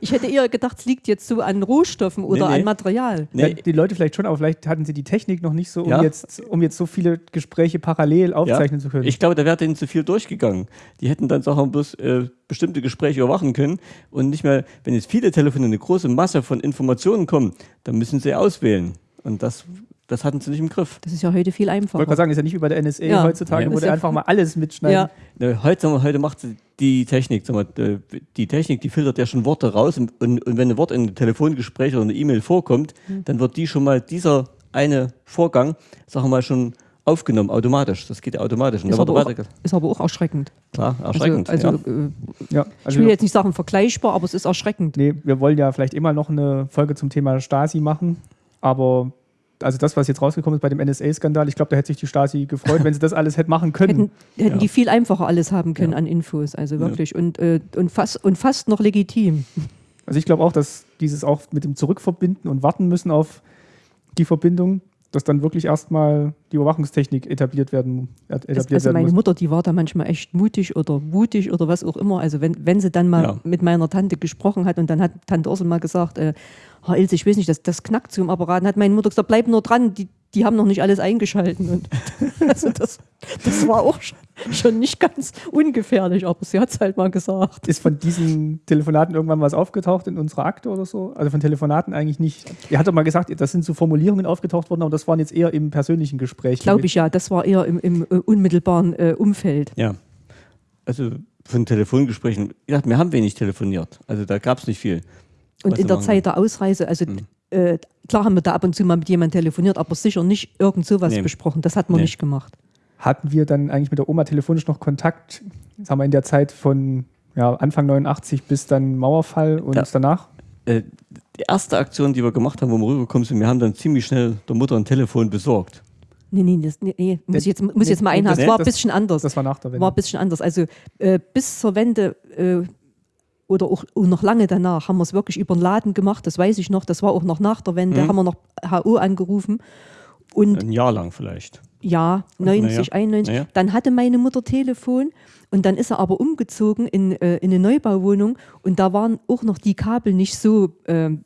[SPEAKER 2] ich hätte eher gedacht, es liegt jetzt so an Rohstoffen oder
[SPEAKER 3] Nee, nee.
[SPEAKER 2] an Material.
[SPEAKER 1] Ja,
[SPEAKER 3] Nee,
[SPEAKER 1] die Leute vielleicht schon, aber vielleicht hatten sie die Technik noch nicht so, um,
[SPEAKER 3] Ja.
[SPEAKER 1] jetzt, um jetzt so viele Gespräche parallel aufzeichnen zu können.
[SPEAKER 3] Ich glaube, da wäre denen zu viel durchgegangen. Die hätten dann Sachen bloß äh, bestimmte Gespräche überwachen können und nicht mehr, wenn jetzt viele Telefone, eine große Masse von Informationen kommen, dann müssen sie auswählen. Und das, das hatten sie nicht im Griff.
[SPEAKER 2] Das ist ja heute viel
[SPEAKER 1] ich wollte gerade
[SPEAKER 2] einfacher.
[SPEAKER 1] sagen, ist ja nicht wie bei der NSA
[SPEAKER 2] Ja.
[SPEAKER 1] heutzutage,
[SPEAKER 3] Nee.
[SPEAKER 1] wo der
[SPEAKER 2] ja-
[SPEAKER 1] einfach mal alles mitschneiden.
[SPEAKER 2] Ja.
[SPEAKER 3] Ne, Heute, heute macht sie die Technik, wir, äh, die Technik, die filtert ja schon Worte raus und, und, und wenn ein Wort in einem Telefongespräch oder einer E-Mail vorkommt,
[SPEAKER 2] Mhm.
[SPEAKER 3] dann wird die schon mal, dieser eine Vorgang, sagen wir mal, schon aufgenommen, automatisch. Das geht ja automatisch.
[SPEAKER 2] Ist aber, auch, ist aber auch erschreckend.
[SPEAKER 3] klar, erschreckend.
[SPEAKER 2] Also, also
[SPEAKER 3] ja.
[SPEAKER 2] äh,
[SPEAKER 1] Ja,
[SPEAKER 2] ich
[SPEAKER 1] also
[SPEAKER 2] will jetzt nicht sagen vergleichbar, aber es ist erschreckend.
[SPEAKER 1] Nee, wir wollen ja vielleicht immer noch eine Folge zum Thema Stasi machen, aber also das, was jetzt rausgekommen ist bei dem NSA-Skandal, ich glaube, da hätte sich die Stasi gefreut, wenn sie das alles hätte machen [LAUGHS] können.
[SPEAKER 2] Hätten, hätten
[SPEAKER 3] Ja.
[SPEAKER 2] die viel einfacher alles haben können
[SPEAKER 1] Ja.
[SPEAKER 2] an Infos, also wirklich. Und, äh, und, fast, und fast noch legitim. [LAUGHS]
[SPEAKER 1] Also ich glaube auch, dass dieses auch mit dem Zurückverbinden und warten müssen auf die Verbindung, dass dann wirklich erstmal die Überwachungstechnik etabliert werden, etabliert
[SPEAKER 2] Das, also
[SPEAKER 1] werden
[SPEAKER 2] meine
[SPEAKER 1] muss.
[SPEAKER 2] Mutter, die war da manchmal echt mutig oder mutig oder was auch immer. Also wenn, wenn sie dann mal
[SPEAKER 3] Ja.
[SPEAKER 2] mit meiner Tante gesprochen hat und dann hat Tante Ursel mal gesagt, äh, Herr Ilse, ich weiß nicht, das, das knackt so im Apparat. Dann hat meine Mutter gesagt, bleib nur dran, die, die haben noch nicht alles eingeschalten. Und [LAUGHS] also das, das war auch schon, schon nicht ganz ungefährlich, aber sie hat es halt mal gesagt.
[SPEAKER 1] Ist von diesen Telefonaten irgendwann was aufgetaucht in unserer Akte oder so? Also von Telefonaten eigentlich nicht. Er hat doch mal gesagt, das sind so Formulierungen aufgetaucht worden, aber das waren jetzt eher im persönlichen Gespräch.
[SPEAKER 2] Glaube ich ja, das war eher im, im äh, unmittelbaren äh, Umfeld.
[SPEAKER 3] ja. Also von Telefongesprächen, wie gesagt, wir haben wenig telefoniert. Also da gab es nicht viel.
[SPEAKER 2] Und in der Zeit der Ausreise, also
[SPEAKER 3] Mhm.
[SPEAKER 2] äh, klar haben wir da ab und zu mal mit jemandem telefoniert, aber sicher nicht irgend sowas
[SPEAKER 3] Nee.
[SPEAKER 2] besprochen. Das hat man
[SPEAKER 3] Nee.
[SPEAKER 2] nicht gemacht.
[SPEAKER 1] Hatten wir dann eigentlich mit der Oma telefonisch noch Kontakt, sagen wir in der Zeit von ja, Anfang 89 bis dann Mauerfall und
[SPEAKER 3] Ja.
[SPEAKER 1] danach?
[SPEAKER 3] Äh, die erste Aktion, die wir gemacht haben, wo wir rübergekommen sind, wir haben dann ziemlich schnell der Mutter ein Telefon besorgt.
[SPEAKER 2] Nee, nee, das, nee, nee muss, ich jetzt, muss
[SPEAKER 1] Nee,
[SPEAKER 2] jetzt mal
[SPEAKER 1] nee,
[SPEAKER 2] einhaken.
[SPEAKER 1] das-
[SPEAKER 2] Es war ein bisschen anders.
[SPEAKER 1] Das war nach der Wende.
[SPEAKER 2] war ein bisschen anders. Also äh, bis zur Wende äh, oder auch, noch lange danach haben wir es wirklich über den Laden gemacht. Das weiß ich noch. Das war auch noch nach der Wende.
[SPEAKER 3] Mhm.
[SPEAKER 2] Haben wir noch HO angerufen. und
[SPEAKER 3] Ein Jahr lang vielleicht.
[SPEAKER 2] Ja, 90,
[SPEAKER 3] Naja,
[SPEAKER 2] 91.
[SPEAKER 3] naja.
[SPEAKER 2] Dann hatte meine Mutter Telefon und dann ist er aber umgezogen in, äh, in eine Neubauwohnung und da waren auch noch die Kabel nicht so, ähm,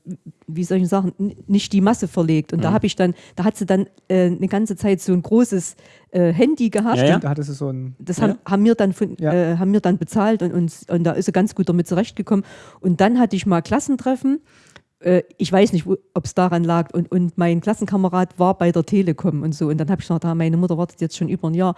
[SPEAKER 2] wie soll ich sagen, nicht die Masse verlegt.
[SPEAKER 3] Mhm.
[SPEAKER 2] Und da habe ich dann, da hat sie dann äh, eine ganze Zeit so ein großes äh, Handy gehabt.
[SPEAKER 3] Ja, ja.
[SPEAKER 1] Da hattest du so ein.
[SPEAKER 2] Das
[SPEAKER 3] Ja.
[SPEAKER 2] haben, haben, wir dann von,
[SPEAKER 1] Ja.
[SPEAKER 2] äh, haben wir dann bezahlt und, und, und da ist sie ganz gut damit zurechtgekommen. Und dann hatte ich mal Klassentreffen. Äh, ich weiß nicht, ob es daran lag. Und, und mein Klassenkamerad war bei der Telekom und so. Und dann habe ich ah, meine Mutter wartet jetzt schon über ein Jahr.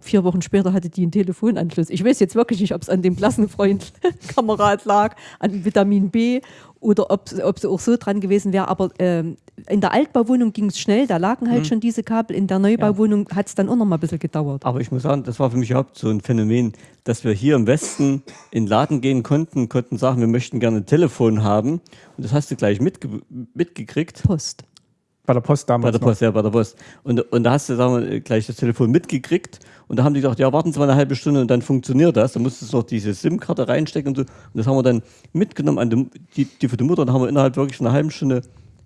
[SPEAKER 2] Vier Wochen später hatte die einen Telefonanschluss. Ich weiß jetzt wirklich nicht, ob es an dem Klassenfreund [LAUGHS] Kamerad lag, an Vitamin B oder ob, ob sie auch so dran gewesen wäre. Aber ähm, in der Altbauwohnung ging es schnell, da lagen halt schon diese Kabel. In der Neubauwohnung hat es dann auch noch mal ein bisschen gedauert.
[SPEAKER 3] Aber ich muss sagen, das war für mich überhaupt so ein Phänomen, dass wir hier im Westen in den Laden gehen konnten, konnten sagen, wir möchten gerne ein Telefon haben. Und das hast du gleich mitge mitgekriegt.
[SPEAKER 2] Post.
[SPEAKER 1] Bei der Post damals.
[SPEAKER 3] Bei der Post, ja, bei der Post. Und, und da hast du sagen wir, gleich das Telefon mitgekriegt und da haben die gesagt, ja, warten Sie mal eine halbe Stunde und dann funktioniert das. Da musstest du noch diese SIM-Karte reinstecken und so. Und das haben wir dann mitgenommen an die, die, die für die Mutter und haben wir innerhalb wirklich einer halben Stunde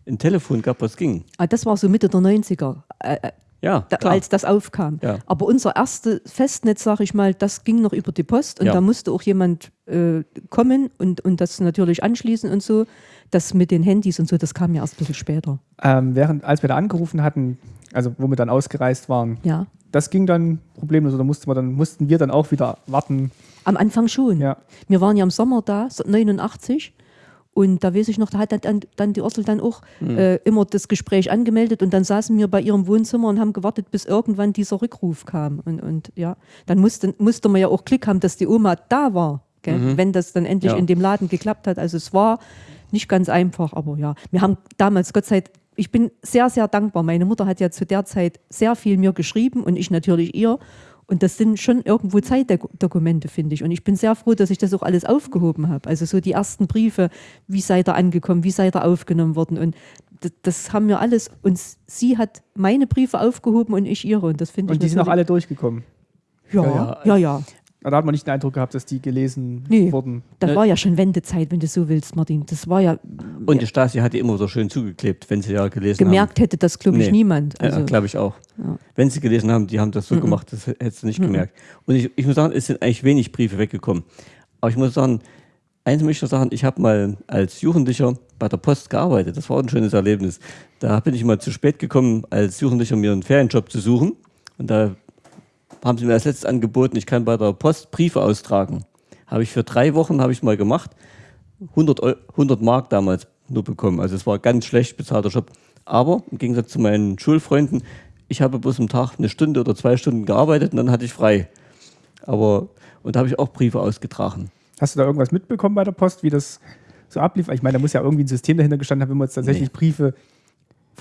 [SPEAKER 3] ein Telefon gehabt, was ging.
[SPEAKER 2] Ah, das war so Mitte der 90er, äh, äh,
[SPEAKER 3] Ja,
[SPEAKER 2] da, als das aufkam.
[SPEAKER 3] Ja.
[SPEAKER 2] Aber unser erstes Festnetz, sag ich mal, das ging noch über die Post und
[SPEAKER 3] Ja.
[SPEAKER 2] da musste auch jemand äh, kommen und, und das natürlich anschließen und so. Das mit den Handys und so, das kam ja erst ein bisschen später.
[SPEAKER 1] Ähm, während, als wir da angerufen hatten, also wo wir dann ausgereist waren,
[SPEAKER 2] Ja.
[SPEAKER 1] das ging dann problemlos. Oder mussten wir dann, mussten wir dann auch wieder warten.
[SPEAKER 2] Am Anfang schon.
[SPEAKER 1] Ja.
[SPEAKER 2] Wir waren ja im Sommer da, so 89. Und da weiß ich noch, da hat dann, dann die Ursel dann auch äh, immer das Gespräch angemeldet und dann saßen wir bei ihrem Wohnzimmer und haben gewartet, bis irgendwann dieser Rückruf kam. Und, und ja, dann musste, musste man ja auch Glück haben, dass die Oma da war, gell? wenn das dann endlich
[SPEAKER 3] Ja.
[SPEAKER 2] in dem Laden geklappt hat. Also es war nicht ganz einfach, aber ja. Wir haben damals, Gott sei Dank, ich bin sehr, sehr dankbar. Meine Mutter hat ja zu der Zeit sehr viel mir geschrieben und ich natürlich ihr. Und das sind schon irgendwo Zeitdokumente, finde ich. Und ich bin sehr froh, dass ich das auch alles aufgehoben habe. Also so die ersten Briefe, wie seid ihr angekommen, wie seid ihr aufgenommen worden. Und das, das haben wir alles. Und sie hat meine Briefe aufgehoben und ich ihre. Und das finde ich
[SPEAKER 1] Und die sind auch alle durchgekommen.
[SPEAKER 2] Ja,
[SPEAKER 3] Ja,
[SPEAKER 2] ja,
[SPEAKER 3] ja.
[SPEAKER 1] Da hat man nicht den Eindruck gehabt, dass die gelesen
[SPEAKER 2] Nee.
[SPEAKER 1] wurden.
[SPEAKER 2] Das
[SPEAKER 3] Ne-
[SPEAKER 2] war ja schon Wendezeit, wenn du so willst, Martin. Das war ja,
[SPEAKER 3] Und die Stasi hat die immer so schön zugeklebt, wenn sie ja gelesen
[SPEAKER 2] gemerkt hätte das, glaube ich,
[SPEAKER 3] Nee.
[SPEAKER 2] niemand.
[SPEAKER 3] haben.
[SPEAKER 2] Also,
[SPEAKER 3] ja, glaube ich auch.
[SPEAKER 2] Ja.
[SPEAKER 3] Wenn sie gelesen haben, die haben das so gemacht, das hättest du nicht gemerkt. Und ich, ich muss sagen, es sind eigentlich wenig Briefe weggekommen. Aber ich muss sagen, eins möchte ich noch sagen, ich habe mal als Jugendlicher bei der Post gearbeitet. Das war ein schönes Erlebnis. Da bin ich mal zu spät gekommen, als Jugendlicher mir einen Ferienjob zu suchen. Und da haben sie mir als letztes angeboten, ich kann bei der Post Briefe austragen. Habe ich für drei Wochen, habe ich mal gemacht. 100, Eu 100 Mark damals nur bekommen. Also es war ein ganz schlecht bezahlter Job. Aber im Gegensatz zu meinen Schulfreunden, ich habe bloß am Tag eine Stunde oder zwei Stunden gearbeitet und dann hatte ich frei. Aber, und da habe ich auch Briefe ausgetragen.
[SPEAKER 1] Hast du da irgendwas mitbekommen bei der Post, wie das so ablief? Ich meine, da muss ja irgendwie ein System dahinter gestanden haben, wenn man jetzt tatsächlich
[SPEAKER 3] Nee.
[SPEAKER 1] Briefe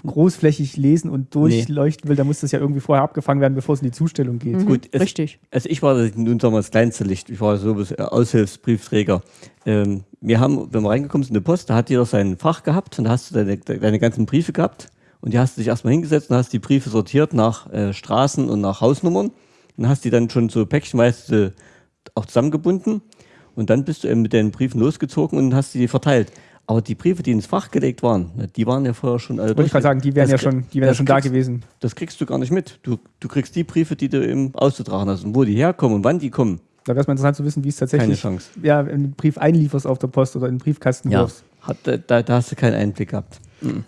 [SPEAKER 1] großflächig lesen und durchleuchten will, dann muss das ja irgendwie vorher abgefangen werden, bevor es in die Zustellung geht.
[SPEAKER 3] Gut, es,
[SPEAKER 2] richtig.
[SPEAKER 3] Also ich war das- nun sagen wir das kleinste Licht. Ich war so äh, Aushilfsbriefträger. Ähm, wir haben, wenn wir reingekommen sind in die Post, da hat jeder sein Fach gehabt und da hast du deine, deine ganzen Briefe gehabt und die hast du dich erstmal hingesetzt und hast die Briefe sortiert nach äh, Straßen und nach Hausnummern und hast die dann schon so päckchenweise auch zusammengebunden und dann bist du eben mit den Briefen losgezogen und hast die verteilt. Aber die Briefe, die ins Fach gelegt waren, die waren ja vorher schon alle
[SPEAKER 1] Wollte ich gerade sagen, die wären ja
[SPEAKER 3] Das krieg-
[SPEAKER 1] schon, die wären ja schon da
[SPEAKER 3] kriegst-
[SPEAKER 1] gewesen.
[SPEAKER 3] Das kriegst du gar nicht mit. Du, du kriegst die Briefe, die du eben auszutragen hast und wo die herkommen und wann die kommen.
[SPEAKER 1] Da wäre es mal interessant zu wissen, wie es
[SPEAKER 3] Keine
[SPEAKER 1] tatsächlich
[SPEAKER 3] Chance.
[SPEAKER 1] ja, einen Brief einlieferst auf der Post oder in den Briefkasten
[SPEAKER 3] Ja,
[SPEAKER 1] wirfst.
[SPEAKER 3] hat, da, da, da hast du keinen Einblick gehabt.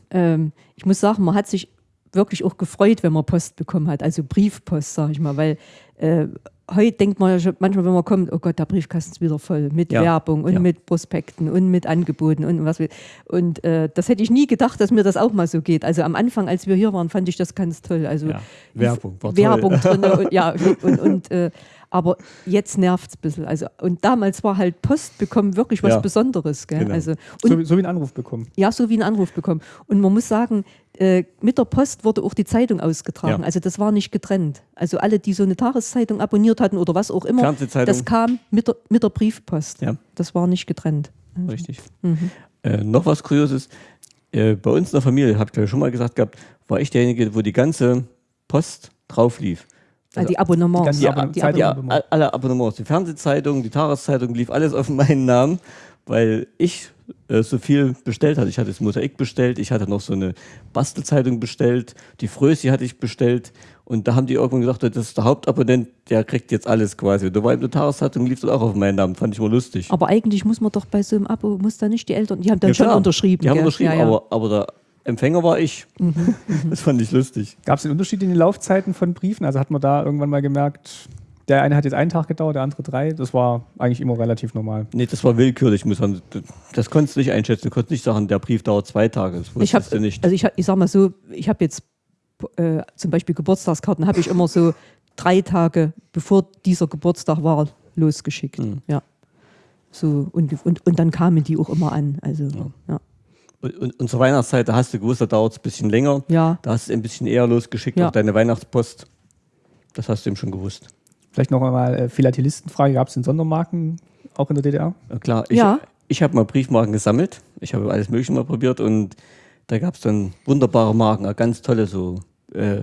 [SPEAKER 2] ähm, ich muss sagen, man hat sich wirklich auch gefreut, wenn man Post bekommen hat, also Briefpost, sage ich mal, weil äh, heute denkt man ja schon manchmal, wenn man kommt, oh Gott, der Briefkasten ist wieder voll mit
[SPEAKER 3] Ja,
[SPEAKER 2] Werbung und
[SPEAKER 3] ja.
[SPEAKER 2] mit Prospekten und mit Angeboten und was will. Und äh, das hätte ich nie gedacht, dass mir das auch mal so geht. Also am Anfang, als wir hier waren, fand ich das ganz toll. Also
[SPEAKER 3] Ja, Werbung war
[SPEAKER 2] Werbung [LAUGHS]
[SPEAKER 3] toll.
[SPEAKER 2] drin und, ja, und, und äh, aber jetzt nervt es ein bisschen. Also, und damals war halt Post bekommen wirklich was Besonderes. Gell?
[SPEAKER 3] genau.
[SPEAKER 2] Also, und
[SPEAKER 1] So, wie- so wie einen Anruf bekommen.
[SPEAKER 2] ja, so wie einen Anruf bekommen. Und man muss sagen, äh, mit der Post wurde auch die Zeitung ausgetragen.
[SPEAKER 3] Ja.
[SPEAKER 2] Also das war nicht getrennt. Also alle, die so eine Tageszeitung abonniert hatten oder was auch immer, das kam mit der, mit der Briefpost.
[SPEAKER 3] Ja.
[SPEAKER 2] Das war nicht getrennt.
[SPEAKER 3] Richtig. Äh, noch was Kurioses. Äh, bei uns in der Familie, habe ich ich schon mal gesagt gehabt, war ich derjenige, wo die ganze Post drauf lief.
[SPEAKER 2] Also die Abonnements.
[SPEAKER 1] die ganze
[SPEAKER 3] Die,
[SPEAKER 1] Abonne-
[SPEAKER 3] die,
[SPEAKER 1] Zeitung-
[SPEAKER 3] die,
[SPEAKER 1] Abonnement.
[SPEAKER 3] alle Abonnements, die Fernsehzeitung, die Tageszeitung, lief alles auf meinen Namen, weil ich äh, so viel bestellt hatte. Ich hatte das Mosaik bestellt, ich hatte noch so eine Bastelzeitung bestellt, die Frösi hatte ich bestellt und da haben die irgendwann gesagt, das ist der Hauptabonnent, der kriegt jetzt alles quasi. Und da war in der Tageszeitung, lief das auch auf meinen Namen, fand ich mal lustig.
[SPEAKER 2] Aber eigentlich muss man doch bei so einem Abo, muss da nicht die Eltern, die haben dann
[SPEAKER 3] Ja,
[SPEAKER 2] schon
[SPEAKER 3] klar,
[SPEAKER 2] unterschrieben.
[SPEAKER 3] Die haben
[SPEAKER 2] gell?
[SPEAKER 3] unterschrieben,
[SPEAKER 2] ja, ja.
[SPEAKER 3] Aber, aber der Empfänger war ich. [LAUGHS] Das fand ich lustig.
[SPEAKER 1] Gab es einen Unterschied in den Laufzeiten von Briefen? Also hat man da irgendwann mal gemerkt, der eine hat jetzt einen Tag gedauert, der andere drei. Das war eigentlich immer relativ normal.
[SPEAKER 3] Nee, das war willkürlich, muss man. Das konntest du nicht einschätzen. Du konntest nicht sagen, der Brief dauert zwei Tage. Das
[SPEAKER 2] Ich
[SPEAKER 3] wusstest
[SPEAKER 2] habe,
[SPEAKER 3] du nicht.
[SPEAKER 2] also ich, hab- ich sag mal so, ich habe jetzt äh, zum Beispiel Geburtstagskarten, habe ich immer so drei Tage bevor dieser Geburtstag war losgeschickt.
[SPEAKER 3] Hm.
[SPEAKER 2] Ja. So, und, und, und dann kamen die auch immer an. Also, ja.
[SPEAKER 3] Und, und, und zur Weihnachtszeit, da hast du gewusst, da dauert es ein bisschen länger.
[SPEAKER 2] Ja.
[SPEAKER 3] Da hast du es ein bisschen eher losgeschickt
[SPEAKER 2] Ja.
[SPEAKER 3] auf deine Weihnachtspost. Das hast du eben schon gewusst.
[SPEAKER 1] Vielleicht noch einmal äh, Philatelistenfrage: Gab es denn Sondermarken auch in der DDR?
[SPEAKER 3] Ja, klar, ich,
[SPEAKER 2] Ja.
[SPEAKER 3] ich habe mal Briefmarken gesammelt. Ich habe alles Mögliche mal probiert und da gab es dann wunderbare Marken, ganz tolle so. Äh,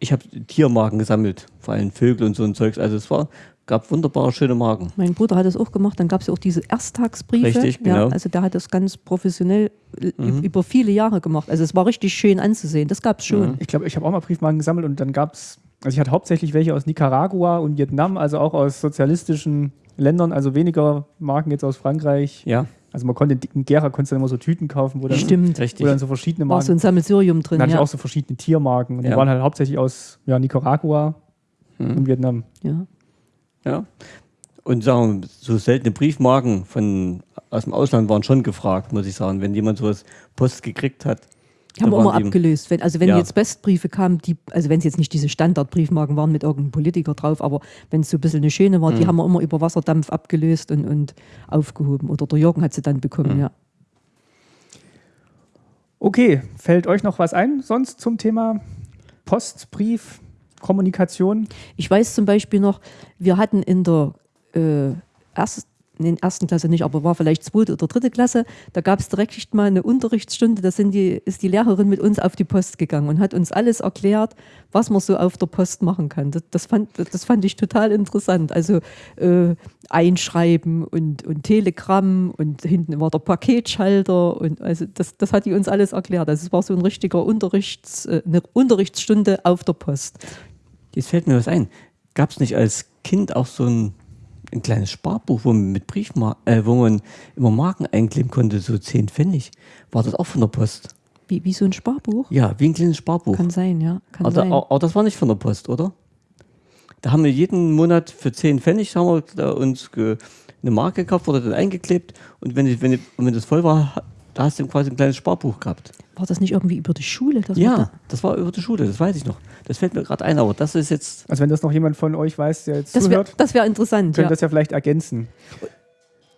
[SPEAKER 3] ich habe Tiermarken gesammelt, vor allem Vögel und so ein Zeugs. Also es war, gab wunderbare, schöne Marken.
[SPEAKER 2] Mein Bruder hat das auch gemacht. Dann gab es ja auch diese Ersttagsbriefe.
[SPEAKER 3] Richtig, genau.
[SPEAKER 2] Ja, also der hat das ganz professionell äh,
[SPEAKER 3] Mhm.
[SPEAKER 2] über viele Jahre gemacht. Also es war richtig schön anzusehen. Das gab es schon.
[SPEAKER 1] Ich glaube, ich habe auch mal Briefmarken gesammelt und dann gab es, also ich hatte hauptsächlich welche aus Nicaragua und Vietnam, also auch aus sozialistischen Ländern, also weniger Marken jetzt aus Frankreich.
[SPEAKER 3] Ja,
[SPEAKER 1] Also man konnte in Gera konntest du dann immer so Tüten kaufen, wo dann,
[SPEAKER 2] Stimmt.
[SPEAKER 3] richtig.
[SPEAKER 1] wo dann so verschiedene
[SPEAKER 2] War so ein
[SPEAKER 1] Marken.
[SPEAKER 2] Sammelsurium drin.
[SPEAKER 1] Dann hatte ich
[SPEAKER 2] Ja.
[SPEAKER 1] auch so verschiedene Tiermarken und die
[SPEAKER 3] Ja.
[SPEAKER 1] waren halt hauptsächlich aus ja, Nicaragua und Vietnam.
[SPEAKER 2] ja.
[SPEAKER 3] Ja. Und sagen so seltene Briefmarken von, aus dem Ausland waren schon gefragt, muss ich sagen. Wenn jemand sowas Post gekriegt hat.
[SPEAKER 2] Die haben wir immer
[SPEAKER 3] die-
[SPEAKER 2] abgelöst. Wenn, also wenn
[SPEAKER 3] Ja.
[SPEAKER 2] jetzt Bestbriefe kamen, die, also wenn es jetzt nicht diese Standardbriefmarken waren mit irgendeinem Politiker drauf, aber wenn es so ein bisschen eine schöne war, die
[SPEAKER 3] Mhm.
[SPEAKER 2] haben wir immer über Wasserdampf abgelöst und, und aufgehoben. Oder der Jürgen hat sie dann bekommen,
[SPEAKER 3] Mhm.
[SPEAKER 2] ja.
[SPEAKER 1] Okay, fällt euch noch was ein sonst zum Thema Post, Brief, Kommunikation?
[SPEAKER 2] Ich weiß zum Beispiel noch, wir hatten in der äh, ersten, nee, ersten Klasse nicht, aber war vielleicht zweite oder dritte Klasse, da gab es direkt mal eine Unterrichtsstunde, da sind die, ist die Lehrerin mit uns auf die Post gegangen und hat uns alles erklärt, was man so auf der Post machen kann. Das, das, fand, das fand ich total interessant. Also äh, Einschreiben und, und Telegramm und hinten war der Paketschalter und also das, das hat die uns alles erklärt. Also es war so ein richtiger Unterrichts, äh, eine Unterrichtsstunde auf der Post.
[SPEAKER 3] Jetzt fällt mir was ein. Gab es nicht als Kind auch so ein, ein kleines Sparbuch, wo man mit Briefmar äh, wo man immer Marken einkleben konnte, so 10 Pfennig? War das auch von der Post?
[SPEAKER 2] Wie, wie so ein Sparbuch?
[SPEAKER 3] Ja, wie ein kleines Sparbuch.
[SPEAKER 2] Kann sein, ja. Kann
[SPEAKER 3] aber,
[SPEAKER 2] sein.
[SPEAKER 3] aber das war nicht von der Post, oder? Da haben wir jeden Monat für 10 Pfennig haben wir uns eine Marke gekauft, wurde dann eingeklebt und wenn, die- wenn, und wenn das voll war, da hast du quasi ein kleines Sparbuch gehabt.
[SPEAKER 2] War das nicht irgendwie über die Schule?
[SPEAKER 3] Ja,
[SPEAKER 2] da-
[SPEAKER 3] das war über die Schule, das weiß ich noch. Das fällt mir gerade ein, aber das ist jetzt
[SPEAKER 1] Also wenn das noch jemand von euch weiß, der jetzt
[SPEAKER 2] Das wäre
[SPEAKER 1] zuhört,
[SPEAKER 2] das wär interessant.
[SPEAKER 1] könnt
[SPEAKER 2] Ja.
[SPEAKER 1] das ja vielleicht ergänzen.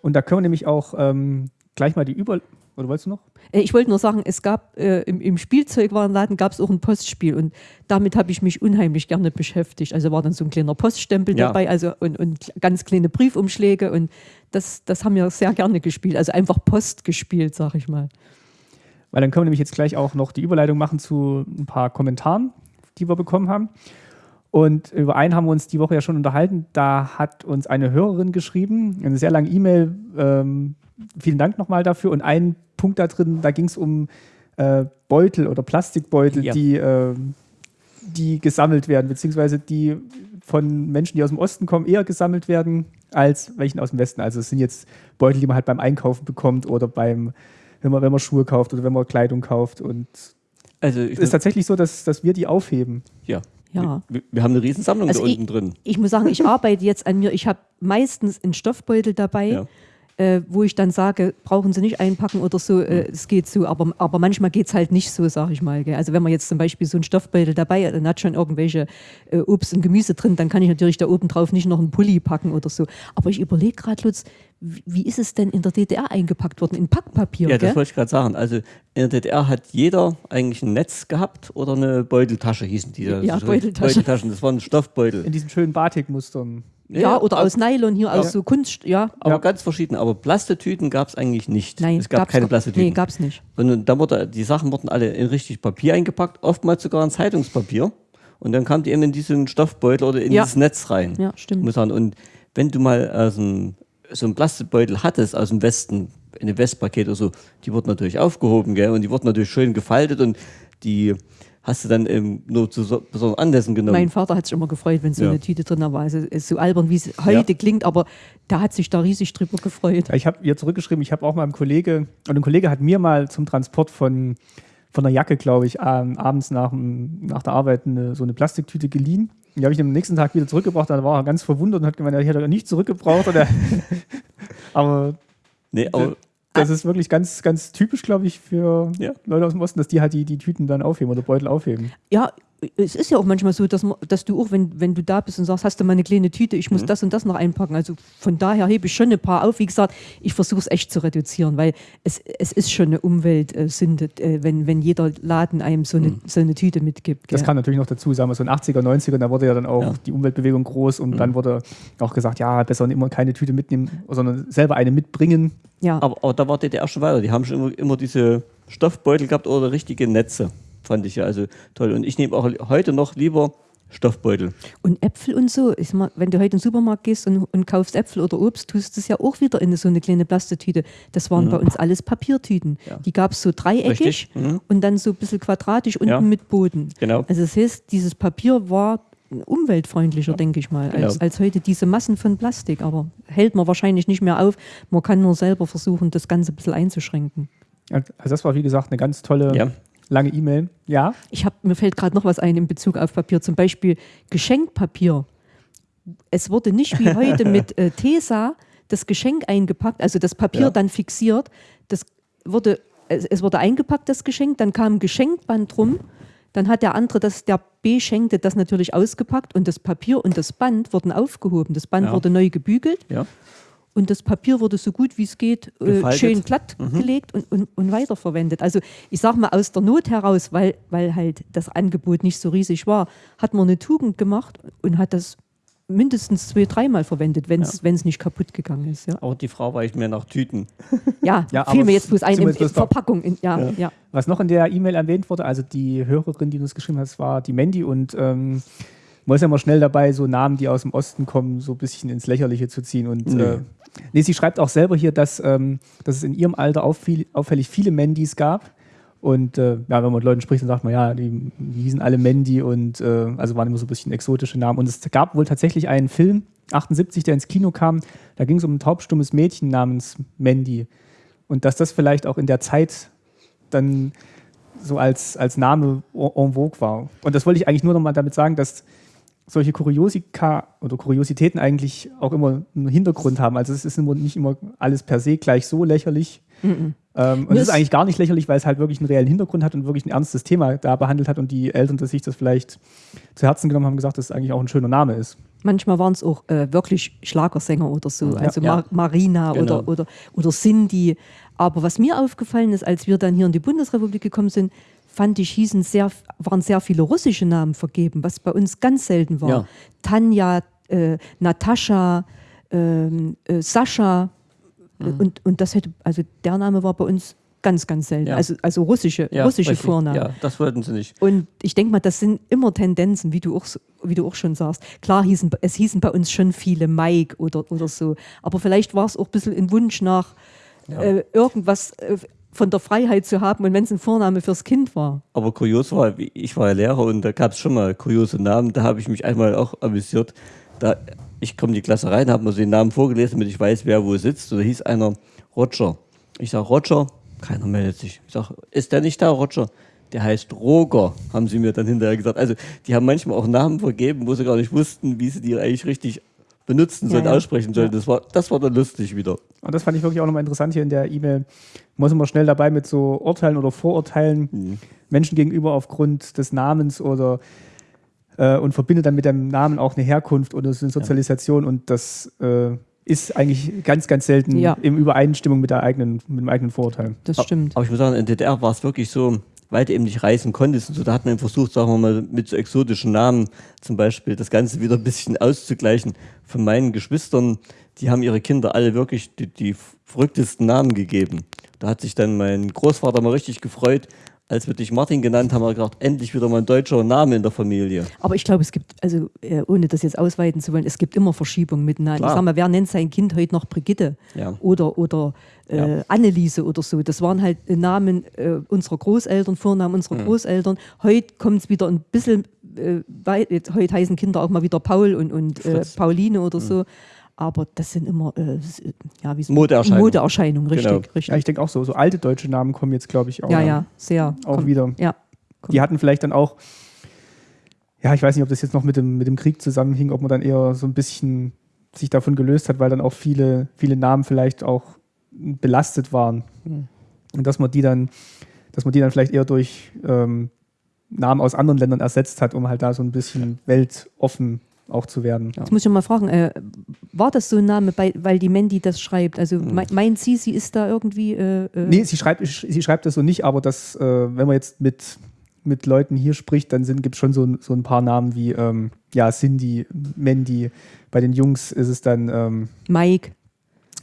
[SPEAKER 1] Und da können wir nämlich auch ähm, gleich mal die Über... Oder wolltest du noch?
[SPEAKER 2] Äh, Ich wollte nur sagen, es gab äh, im, im Spielzeugwarenladen gab es auch ein Postspiel und damit habe ich mich unheimlich gerne beschäftigt. Also war dann so ein kleiner Poststempel
[SPEAKER 3] Ja.
[SPEAKER 2] dabei also und, und ganz kleine Briefumschläge und das, das haben wir sehr gerne gespielt. Also einfach Post gespielt, sag ich mal.
[SPEAKER 1] Weil dann können wir nämlich jetzt gleich auch noch die Überleitung machen zu ein paar Kommentaren, die wir bekommen haben. Und über einen haben wir uns die Woche ja schon unterhalten. Da hat uns eine Hörerin geschrieben, eine sehr lange E-Mail. Ähm, vielen Dank nochmal dafür. Und ein Punkt da drin, da ging es um äh, Beutel oder Plastikbeutel,
[SPEAKER 3] Ja.
[SPEAKER 1] die, ähm, die gesammelt werden, beziehungsweise die von Menschen, die aus dem Osten kommen, eher gesammelt werden als welchen aus dem Westen. Also es sind jetzt Beutel, die man halt beim Einkaufen bekommt oder beim, wenn man, wenn man Schuhe kauft oder wenn man Kleidung kauft. Und
[SPEAKER 3] also
[SPEAKER 1] es ist tatsächlich so, dass, dass wir die aufheben.
[SPEAKER 3] ja.
[SPEAKER 2] Ja.
[SPEAKER 3] Wir, wir haben eine Riesensammlung
[SPEAKER 2] Also
[SPEAKER 3] da
[SPEAKER 2] ich-
[SPEAKER 3] unten drin.
[SPEAKER 2] Ich muss sagen, ich arbeite jetzt an mir. Ich habe meistens einen Stoffbeutel dabei.
[SPEAKER 3] Ja.
[SPEAKER 2] Äh, wo ich dann sage, brauchen Sie nicht einpacken oder so, äh, es geht so, aber, aber manchmal geht es halt nicht so, sage ich mal. Gell? Also wenn man jetzt zum Beispiel so einen Stoffbeutel dabei hat, dann hat schon irgendwelche äh, Obst und Gemüse drin, dann kann ich natürlich da oben drauf nicht noch einen Pulli packen oder so. Aber ich überlege gerade, Lutz, wie, ist es denn in der DDR eingepackt worden? In Packpapier,
[SPEAKER 3] Ja, das
[SPEAKER 2] gell?
[SPEAKER 3] wollte ich gerade sagen. Also in der DDR hat jeder eigentlich ein Netz gehabt oder eine Beuteltasche hießen die.
[SPEAKER 2] Ja,
[SPEAKER 3] So
[SPEAKER 2] Beuteltasche.
[SPEAKER 3] Beuteltaschen, das waren Stoffbeutel.
[SPEAKER 1] In diesen schönen Batikmustern.
[SPEAKER 2] Ja, oder
[SPEAKER 3] aber-
[SPEAKER 2] aus Nylon hier, aus so Kunst, ja.
[SPEAKER 3] Aber
[SPEAKER 1] Ja.
[SPEAKER 3] ganz verschieden. Aber Plastetüten gab es eigentlich nicht.
[SPEAKER 2] Nein,
[SPEAKER 3] es gab keine Plastetüten.
[SPEAKER 2] Nee, gab's nicht.
[SPEAKER 3] Und dann wurde, die Sachen wurden alle in richtig Papier eingepackt, oftmals sogar in Zeitungspapier. Und dann kam die eben in diesen Stoffbeutel oder in
[SPEAKER 2] Ja.
[SPEAKER 3] dieses Netz rein.
[SPEAKER 2] Ja, stimmt.
[SPEAKER 3] Muss sagen. Und wenn du mal aus dem so ein Plastikbeutel hattest aus dem Westen, in einem Westpaket oder so, die wurden natürlich aufgehoben, gell? Und die wurden natürlich schön gefaltet und die hast du dann ähm, nur zu so, besonderen Anlässen genommen.
[SPEAKER 2] Mein Vater hat sich immer gefreut, wenn so
[SPEAKER 3] Ja.
[SPEAKER 2] eine Tüte drin war. Also, es ist so albern, wie es heute klingt, aber der hat sich da riesig drüber gefreut.
[SPEAKER 1] Ja, ich habe ihr zurückgeschrieben, ich habe auch mal einem Kollege, und ein Kollege hat mir mal zum Transport von, von einer Jacke, glaube ich, ähm, abends nach, nach der Arbeit eine, so eine Plastiktüte geliehen. Die habe ich am nächsten Tag wieder zurückgebracht, dann war er ganz verwundert und hat gemeint, ich hätte nicht zurückgebraucht. Oder [LAUGHS] aber
[SPEAKER 3] nee, aber
[SPEAKER 1] das ist wirklich ganz, ganz typisch, glaube ich, für
[SPEAKER 3] Ja.
[SPEAKER 1] Leute aus dem Osten, dass die halt die, die Tüten dann aufheben oder Beutel aufheben.
[SPEAKER 2] Ja, es ist ja auch manchmal so, dass, man, dass du auch, wenn, wenn du da bist und sagst, hast du mal eine kleine Tüte, ich
[SPEAKER 3] Mhm.
[SPEAKER 2] muss das und das noch einpacken. Also von daher hebe ich schon ein paar auf. Wie gesagt, ich versuche es echt zu reduzieren, weil es, es ist schon eine Umweltsünde, äh, wenn, wenn jeder Laden einem so eine,
[SPEAKER 3] Mhm.
[SPEAKER 2] so eine Tüte mitgibt.
[SPEAKER 1] Das
[SPEAKER 2] gell?
[SPEAKER 1] kam natürlich noch dazu, sagen wir so in 80er, 90er, da wurde ja dann auch
[SPEAKER 3] Ja.
[SPEAKER 1] die Umweltbewegung groß und dann wurde auch gesagt, ja, besser immer keine Tüte mitnehmen, sondern selber eine mitbringen.
[SPEAKER 2] ja.
[SPEAKER 3] Aber, aber da war DDR schon weiter. Die haben schon immer, immer diese Stoffbeutel gehabt oder richtige Netze. Fand ich ja also toll. Und ich nehme auch heute noch lieber Stoffbeutel.
[SPEAKER 2] Und Äpfel und so, ist mal, wenn du heute in den Supermarkt gehst und, und kaufst Äpfel oder Obst, tust du es ja auch wieder in so eine kleine Plastetüte. Das waren bei uns alles Papiertüten.
[SPEAKER 3] Ja.
[SPEAKER 2] Die gab es so dreieckig.
[SPEAKER 3] Mhm.
[SPEAKER 2] und dann so ein bisschen quadratisch unten
[SPEAKER 3] Ja.
[SPEAKER 2] mit Boden.
[SPEAKER 3] Genau.
[SPEAKER 2] Also das heißt, dieses Papier war umweltfreundlicher, denke ich mal, als,
[SPEAKER 3] Genau.
[SPEAKER 2] als heute diese Massen von Plastik. Aber hält man wahrscheinlich nicht mehr auf. Man kann nur selber versuchen, das Ganze ein bisschen einzuschränken.
[SPEAKER 1] Also das war, wie gesagt, eine ganz tolle,
[SPEAKER 3] Ja.
[SPEAKER 1] Lange E-Mail. Ja,
[SPEAKER 2] Ich hab, mir fällt gerade noch was ein in Bezug auf Papier, zum Beispiel Geschenkpapier. Es wurde nicht wie heute mit äh, Tesa das Geschenk eingepackt, also das Papier
[SPEAKER 3] Ja.
[SPEAKER 2] dann fixiert. Das wurde, es, es wurde eingepackt, das Geschenk, dann kam ein Geschenkband drum. Dann hat der andere, das, der beschenkte, das natürlich ausgepackt und das Papier und das Band wurden aufgehoben. Das Band
[SPEAKER 3] Ja.
[SPEAKER 2] wurde neu gebügelt
[SPEAKER 3] Ja.
[SPEAKER 2] Und das Papier wurde so gut wie es geht äh, schön glatt gelegt und, und, und weiterverwendet. Also ich sage mal aus der Not heraus, weil, weil halt das Angebot nicht so riesig war, hat man eine Tugend gemacht und hat das mindestens zwei, dreimal verwendet, wenn es nicht kaputt gegangen ist. Ja,
[SPEAKER 3] Aber die Frau weicht mehr nach Tüten. [LAUGHS]
[SPEAKER 2] ja,
[SPEAKER 1] Ja,
[SPEAKER 2] fiel mir jetzt bloß ein, in, in Verpackung. In, ja, ja.
[SPEAKER 1] was noch in der E-Mail erwähnt wurde, also die Hörerin, die uns geschrieben hat, war die Mandy und ähm, man ist ja immer schnell dabei, so Namen, die aus dem Osten kommen, so ein bisschen ins Lächerliche zu ziehen. Und
[SPEAKER 3] Nö.
[SPEAKER 1] äh, nee, sie schreibt auch selber hier, dass, ähm, dass es in ihrem Alter auffiel, auffällig viele Mandys gab. Und äh, ja, wenn man mit Leuten spricht, dann sagt man, ja, die, die hießen alle Mandy und äh, also waren immer so ein bisschen exotische Namen. Und es gab wohl tatsächlich einen Film, 78, der ins Kino kam, da ging es um ein taubstummes Mädchen namens Mandy. Und dass das vielleicht auch in der Zeit dann so als, als Name en vogue war. Und das wollte ich eigentlich nur noch mal damit sagen, dass solche Kuriosika oder Kuriositäten eigentlich auch immer einen Hintergrund haben. Also es ist immer nicht immer alles per se gleich so lächerlich. Ähm, und es ist eigentlich gar nicht lächerlich, weil es halt wirklich einen reellen Hintergrund hat und wirklich ein ernstes Thema da behandelt hat und die Eltern das sich das vielleicht zu Herzen genommen haben, gesagt, dass es eigentlich auch ein schöner Name ist.
[SPEAKER 2] Manchmal waren es auch äh, wirklich Schlagersänger oder so, also
[SPEAKER 3] Ja.
[SPEAKER 2] Ma Marina
[SPEAKER 3] Genau.
[SPEAKER 2] oder, oder, oder Cindy. Aber was mir aufgefallen ist, als wir dann hier in die Bundesrepublik gekommen sind, fand ich, hießen sehr, waren sehr viele russische Namen vergeben, was bei uns ganz selten war.
[SPEAKER 3] Ja.
[SPEAKER 2] Tanja, äh, Natascha, ähm, äh, Sascha.
[SPEAKER 3] Mhm.
[SPEAKER 2] Und, und das hätte, also der Name war bei uns ganz, ganz selten.
[SPEAKER 3] Ja.
[SPEAKER 2] Also, also russische,
[SPEAKER 3] Ja,
[SPEAKER 2] russische
[SPEAKER 3] richtig.
[SPEAKER 2] Vornamen.
[SPEAKER 3] Ja, das wollten sie nicht.
[SPEAKER 2] Und ich denke mal, das sind immer Tendenzen, wie du auch, wie du auch schon sagst. Klar, hießen, es hießen bei uns schon viele Mike oder, oder so. Aber vielleicht war es auch ein bisschen ein Wunsch nach äh, irgendwas äh, von der Freiheit zu haben und wenn es ein Vorname fürs Kind war.
[SPEAKER 3] Aber kurios war, ich war ja Lehrer und da gab es schon mal kuriose Namen. Da habe ich mich einmal auch amüsiert. Da, ich komme in die Klasse rein, habe mir so den Namen vorgelesen, damit ich weiß, wer wo sitzt. Und da hieß einer Roger. Ich sage, Roger, keiner meldet sich. Ich sage, ist der nicht da, Roger? Der heißt Roger, haben sie mir dann hinterher gesagt. Also die haben manchmal auch Namen vergeben, wo sie gar nicht wussten, wie sie die eigentlich richtig benutzen sollen,
[SPEAKER 2] Ja, ja.
[SPEAKER 3] aussprechen sollen. Das, war, das war dann lustig wieder.
[SPEAKER 1] Und das fand ich wirklich auch nochmal interessant hier in der E-Mail. Man ist immer schnell dabei mit so Urteilen oder Vorurteilen Menschen gegenüber aufgrund des Namens oder äh, und verbindet dann mit dem Namen auch eine Herkunft oder so eine Sozialisation und das äh, ist eigentlich ganz, ganz selten
[SPEAKER 2] Ja.
[SPEAKER 1] in Übereinstimmung mit, der eigenen, mit dem eigenen Vorurteil.
[SPEAKER 2] Das stimmt.
[SPEAKER 3] Aber ich muss sagen, in der DDR war es wirklich so, weil du eben nicht reisen konntest und so, da hat man versucht, sagen wir mal, mit so exotischen Namen zum Beispiel das Ganze wieder ein bisschen auszugleichen. Von meinen Geschwistern, die haben ihre Kinder alle wirklich die, die verrücktesten Namen gegeben. Da hat sich dann mein Großvater mal richtig gefreut, als wir dich Martin genannt haben, haben wir gedacht, endlich wieder mal ein deutscher Name in der Familie.
[SPEAKER 2] Aber ich glaube, es gibt, also äh, ohne das jetzt ausweiten zu wollen, es gibt immer Verschiebungen miteinander.
[SPEAKER 3] Klar.
[SPEAKER 2] Ich sag mal, wer nennt sein Kind heute noch Brigitte
[SPEAKER 3] Ja.
[SPEAKER 2] oder, oder äh,
[SPEAKER 3] Ja.
[SPEAKER 2] Anneliese oder so? Das waren halt äh, Namen äh, unserer Großeltern, Vornamen unserer
[SPEAKER 3] Mhm.
[SPEAKER 2] Großeltern. Heute kommt es wieder ein bisschen, äh, weit, heute heißen Kinder auch mal wieder Paul und, und äh. Pauline oder so. Aber das sind immer äh, s- ja, wie so-
[SPEAKER 3] Modeerscheinungen.
[SPEAKER 2] Modeerscheinungen, richtig.
[SPEAKER 3] Genau.
[SPEAKER 2] richtig.
[SPEAKER 1] Ja, ich denke auch so. So alte deutsche Namen kommen jetzt, glaube ich, auch,
[SPEAKER 2] ja, ja, sehr.
[SPEAKER 1] auch
[SPEAKER 2] Komm,
[SPEAKER 1] wieder.
[SPEAKER 2] Ja.
[SPEAKER 1] Die hatten vielleicht dann auch, ja, ich weiß nicht, ob das jetzt noch mit dem, mit dem Krieg zusammenhing, ob man dann eher so ein bisschen sich davon gelöst hat, weil dann auch viele, viele Namen vielleicht auch belastet waren. Und dass man die dann, dass man die dann vielleicht eher durch ähm, Namen aus anderen Ländern ersetzt hat, um halt da so ein bisschen weltoffen auch zu werden.
[SPEAKER 2] Jetzt muss ich mal fragen, äh, war das so ein Name, bei, weil die Mandy das schreibt? Also me meint sie, sie ist da irgendwie. Äh, äh,
[SPEAKER 1] Nee, sie schreibt, sie schreibt das so nicht, aber das, äh, wenn man jetzt mit, mit Leuten hier spricht, dann gibt es schon so, ein- so ein paar Namen wie ähm, ja, Cindy, Mandy. Bei den Jungs ist es dann ähm,
[SPEAKER 2] Mike,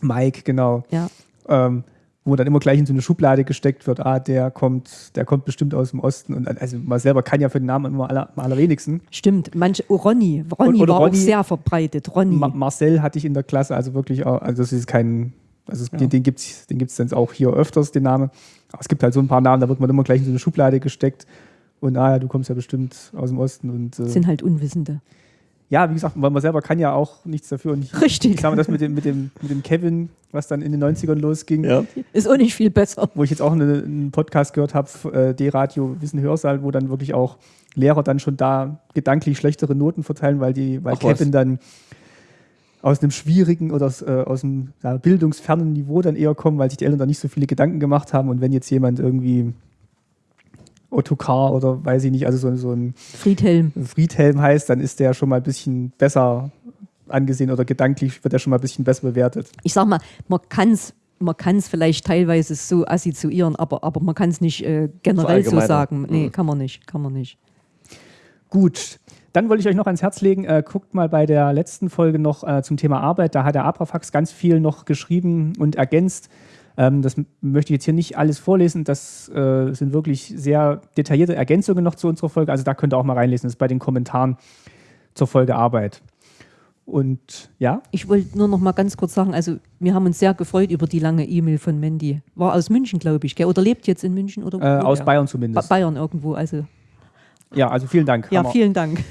[SPEAKER 1] Mike, genau.
[SPEAKER 2] ja.
[SPEAKER 1] Ähm, wo dann immer gleich in so eine Schublade gesteckt wird, ah, der kommt, der kommt bestimmt aus dem Osten. Und also man selber kann ja für den Namen immer aller, am allerwenigsten.
[SPEAKER 2] Stimmt, manche, oh, Ronny, Ronny
[SPEAKER 1] Oder
[SPEAKER 2] war
[SPEAKER 1] Ronny-
[SPEAKER 2] auch sehr verbreitet. Ronny.
[SPEAKER 1] Ma Marcel hatte ich in der Klasse, also wirklich auch, also das ist kein, also es, den, den gibt es den gibt's dann auch hier öfters, den Namen. Aber es gibt halt so ein paar Namen, da wird man immer gleich in so eine Schublade gesteckt. Und ah ja, du kommst ja bestimmt aus dem Osten. Und äh,
[SPEAKER 2] sind halt Unwissende.
[SPEAKER 1] ja, wie gesagt, weil man selber kann ja auch nichts dafür. Und ich,
[SPEAKER 2] Richtig.
[SPEAKER 1] ich mal, das mit dem, mit, dem, mit dem Kevin, was dann in den 90ern losging,
[SPEAKER 3] Ja.
[SPEAKER 2] Ist auch nicht viel besser.
[SPEAKER 1] wo ich jetzt auch eine, einen Podcast gehört habe, äh, D-Radio Wissen Hörsaal, wo dann wirklich auch Lehrer dann schon da gedanklich schlechtere Noten verteilen, weil, die, weil
[SPEAKER 3] Ach was.
[SPEAKER 1] Kevin dann aus einem schwierigen oder aus, äh, aus einem ja, bildungsfernen Niveau dann eher kommen, weil sich die Eltern da nicht so viele Gedanken gemacht haben. Und wenn jetzt jemand irgendwie Ottokar oder weiß ich nicht, also so, so ein
[SPEAKER 2] Friedhelm.
[SPEAKER 1] Friedhelm heißt, dann ist der schon mal ein bisschen besser angesehen oder gedanklich wird er schon mal ein bisschen besser bewertet.
[SPEAKER 2] Ich sag mal, man kann es man kann's vielleicht teilweise so assoziieren, aber, aber man kann es nicht äh, generell so
[SPEAKER 3] Verallgemeinern.
[SPEAKER 2] sagen. Nee,
[SPEAKER 3] Mhm.
[SPEAKER 2] kann man nicht, kann man nicht.
[SPEAKER 1] Gut, dann wollte ich euch noch ans Herz legen, äh, guckt mal bei der letzten Folge noch äh, zum Thema Arbeit. Da hat der Abrafax ganz viel noch geschrieben und ergänzt. Ähm, das möchte ich jetzt hier nicht alles vorlesen. Das äh, sind wirklich sehr detaillierte Ergänzungen noch zu unserer Folge. Also da könnt ihr auch mal reinlesen. Das ist bei den Kommentaren zur Folge Arbeit. Und ja,
[SPEAKER 2] Ich wollte nur noch mal ganz kurz sagen, also wir haben uns sehr gefreut über die lange E-Mail von Mandy. War aus München, glaube ich, gell? oder lebt jetzt in München? Oder
[SPEAKER 1] äh, aus. Bayern
[SPEAKER 2] Ba-
[SPEAKER 1] zumindest.
[SPEAKER 2] Bayern irgendwo, also
[SPEAKER 1] Ja, also vielen Dank.
[SPEAKER 2] ja,
[SPEAKER 1] Hammer.
[SPEAKER 2] vielen Dank.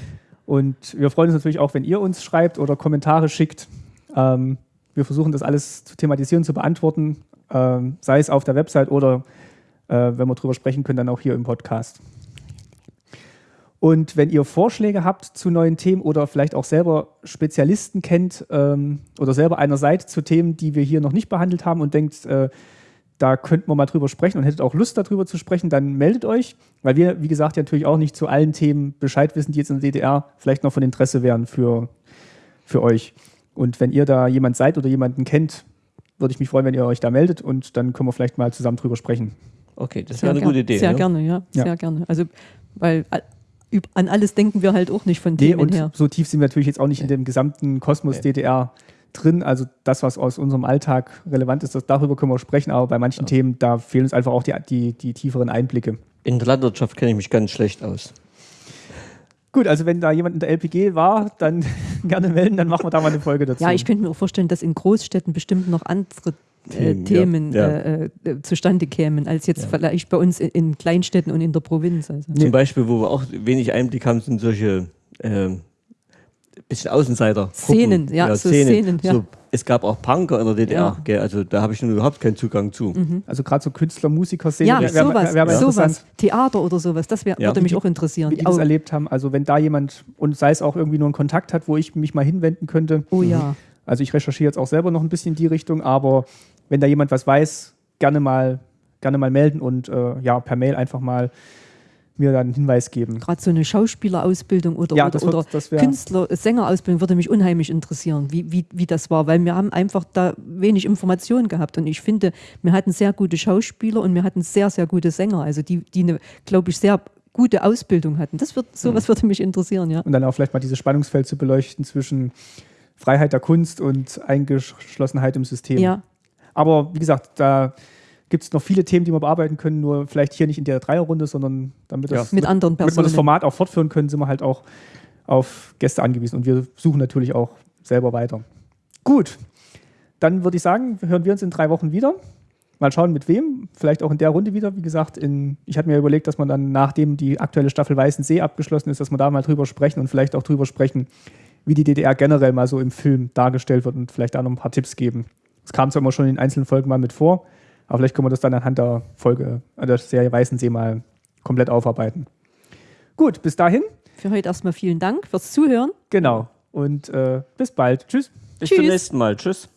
[SPEAKER 1] Und wir freuen uns natürlich auch, wenn ihr uns schreibt oder Kommentare schickt. Ähm, wir versuchen das alles zu thematisieren, zu beantworten, ähm, sei es auf der Website oder, äh, wenn wir drüber sprechen können, dann auch hier im Podcast. Und wenn ihr Vorschläge habt zu neuen Themen oder vielleicht auch selber Spezialisten kennt ähm, oder selber einer seid zu Themen, die wir hier noch nicht behandelt haben und denkt, äh, da könnten wir mal drüber sprechen und hättet auch Lust darüber zu sprechen, dann meldet euch, weil wir, wie gesagt, ja natürlich auch nicht zu allen Themen Bescheid wissen, die jetzt in der DDR vielleicht noch von Interesse wären für, für euch. Und wenn ihr da jemand seid oder jemanden kennt, würde ich mich freuen, wenn ihr euch da meldet und dann können wir vielleicht mal zusammen drüber sprechen.
[SPEAKER 3] Okay, das wäre eine
[SPEAKER 2] gern-
[SPEAKER 3] gute Idee.
[SPEAKER 2] Sehr
[SPEAKER 3] ne?
[SPEAKER 2] gerne, ja,
[SPEAKER 1] Ja.
[SPEAKER 2] sehr gerne. Also, weil äh, an alles denken wir halt auch nicht von
[SPEAKER 1] Nee,
[SPEAKER 2] Themen
[SPEAKER 1] und
[SPEAKER 2] her.
[SPEAKER 1] so tief sind wir natürlich jetzt auch nicht in dem gesamten Kosmos
[SPEAKER 3] Nee.
[SPEAKER 1] DDR drin. Also das, was aus unserem Alltag relevant ist, das, darüber können wir sprechen, aber bei manchen Themen, da fehlen uns einfach auch die, die, die tieferen Einblicke.
[SPEAKER 3] In der Landwirtschaft kenne ich mich ganz schlecht aus.
[SPEAKER 1] Gut, also wenn da jemand in der LPG war, dann [LAUGHS] gerne melden, dann machen wir da mal eine Folge dazu.
[SPEAKER 2] Ja, ich könnte mir auch vorstellen, dass in Großstädten bestimmt noch andere
[SPEAKER 3] Themen, ja.
[SPEAKER 2] Themen
[SPEAKER 3] Ja.
[SPEAKER 2] Äh, äh, zustande kämen, als jetzt vielleicht bei uns in, in Kleinstädten und in der Provinz. Also.
[SPEAKER 3] Zum Beispiel, wo wir auch wenig Einblick haben, sind solche ähm, bisschen Außenseiter.
[SPEAKER 2] Szenen, ja, so Szenen, ja.
[SPEAKER 3] So, es gab auch Punker in der DDR,
[SPEAKER 2] Ja.
[SPEAKER 3] gell? also da habe ich nun überhaupt keinen Zugang zu.
[SPEAKER 1] Also gerade so Künstler, Musiker, Szene,
[SPEAKER 2] Ja,
[SPEAKER 1] wär- wär-
[SPEAKER 2] sowas,
[SPEAKER 1] wär
[SPEAKER 2] sowas. Theater oder sowas, das wär,
[SPEAKER 3] Ja.
[SPEAKER 2] würde mich auch interessieren.
[SPEAKER 1] wie die das erlebt haben. Also wenn da jemand, und sei es auch irgendwie nur ein Kontakt hat, wo ich mich mal hinwenden könnte.
[SPEAKER 2] oh ja.
[SPEAKER 1] Also ich recherchiere jetzt auch selber noch ein bisschen in die Richtung, aber wenn da jemand was weiß, gerne mal, gerne mal melden und äh, ja, per Mail einfach mal mir dann einen Hinweis geben.
[SPEAKER 2] Gerade so eine Schauspielerausbildung oder,
[SPEAKER 1] Ja,
[SPEAKER 2] oder,
[SPEAKER 1] wird-
[SPEAKER 2] oder Künstler, Sängerausbildung würde mich unheimlich interessieren, wie, wie, wie das war, weil wir haben einfach da wenig Informationen gehabt und ich finde, wir hatten sehr gute Schauspieler und wir hatten sehr, sehr gute Sänger, also die, die eine, glaube ich, sehr gute Ausbildung hatten. Das wird, sowas
[SPEAKER 1] Mhm.
[SPEAKER 2] würde mich interessieren, ja.
[SPEAKER 1] Und dann auch vielleicht mal dieses Spannungsfeld zu beleuchten zwischen Freiheit der Kunst und Eingeschlossenheit im System.
[SPEAKER 2] Ja,
[SPEAKER 1] Aber wie gesagt, da gibt es noch viele Themen, die wir bearbeiten können, nur vielleicht hier nicht in der Dreierrunde, sondern damit, das,
[SPEAKER 2] Ja. Mit anderen
[SPEAKER 1] damit wir das
[SPEAKER 2] Personen.
[SPEAKER 1] Format auch fortführen können, sind wir halt auch auf Gäste angewiesen und wir suchen natürlich auch selber weiter. Gut, dann würde ich sagen, hören wir uns in drei Wochen wieder. Mal schauen, mit wem. Vielleicht auch in der Runde wieder. Wie gesagt, in, ich hatte mir überlegt, dass man dann, nachdem die aktuelle Staffel Weißen See abgeschlossen ist, dass wir da mal drüber sprechen und vielleicht auch drüber sprechen, wie die DDR generell mal so im Film dargestellt wird und vielleicht da noch ein paar Tipps geben. Das kam zwar immer schon in einzelnen Folgen mal mit vor, aber vielleicht können wir das dann anhand der Folge, der Serie Weißensee mal komplett aufarbeiten. Gut, bis dahin.
[SPEAKER 2] Für heute erstmal vielen Dank fürs Zuhören.
[SPEAKER 1] Genau. Und äh, bis bald. Tschüss.
[SPEAKER 3] Bis
[SPEAKER 2] Tschüss.
[SPEAKER 3] zum nächsten Mal. Tschüss.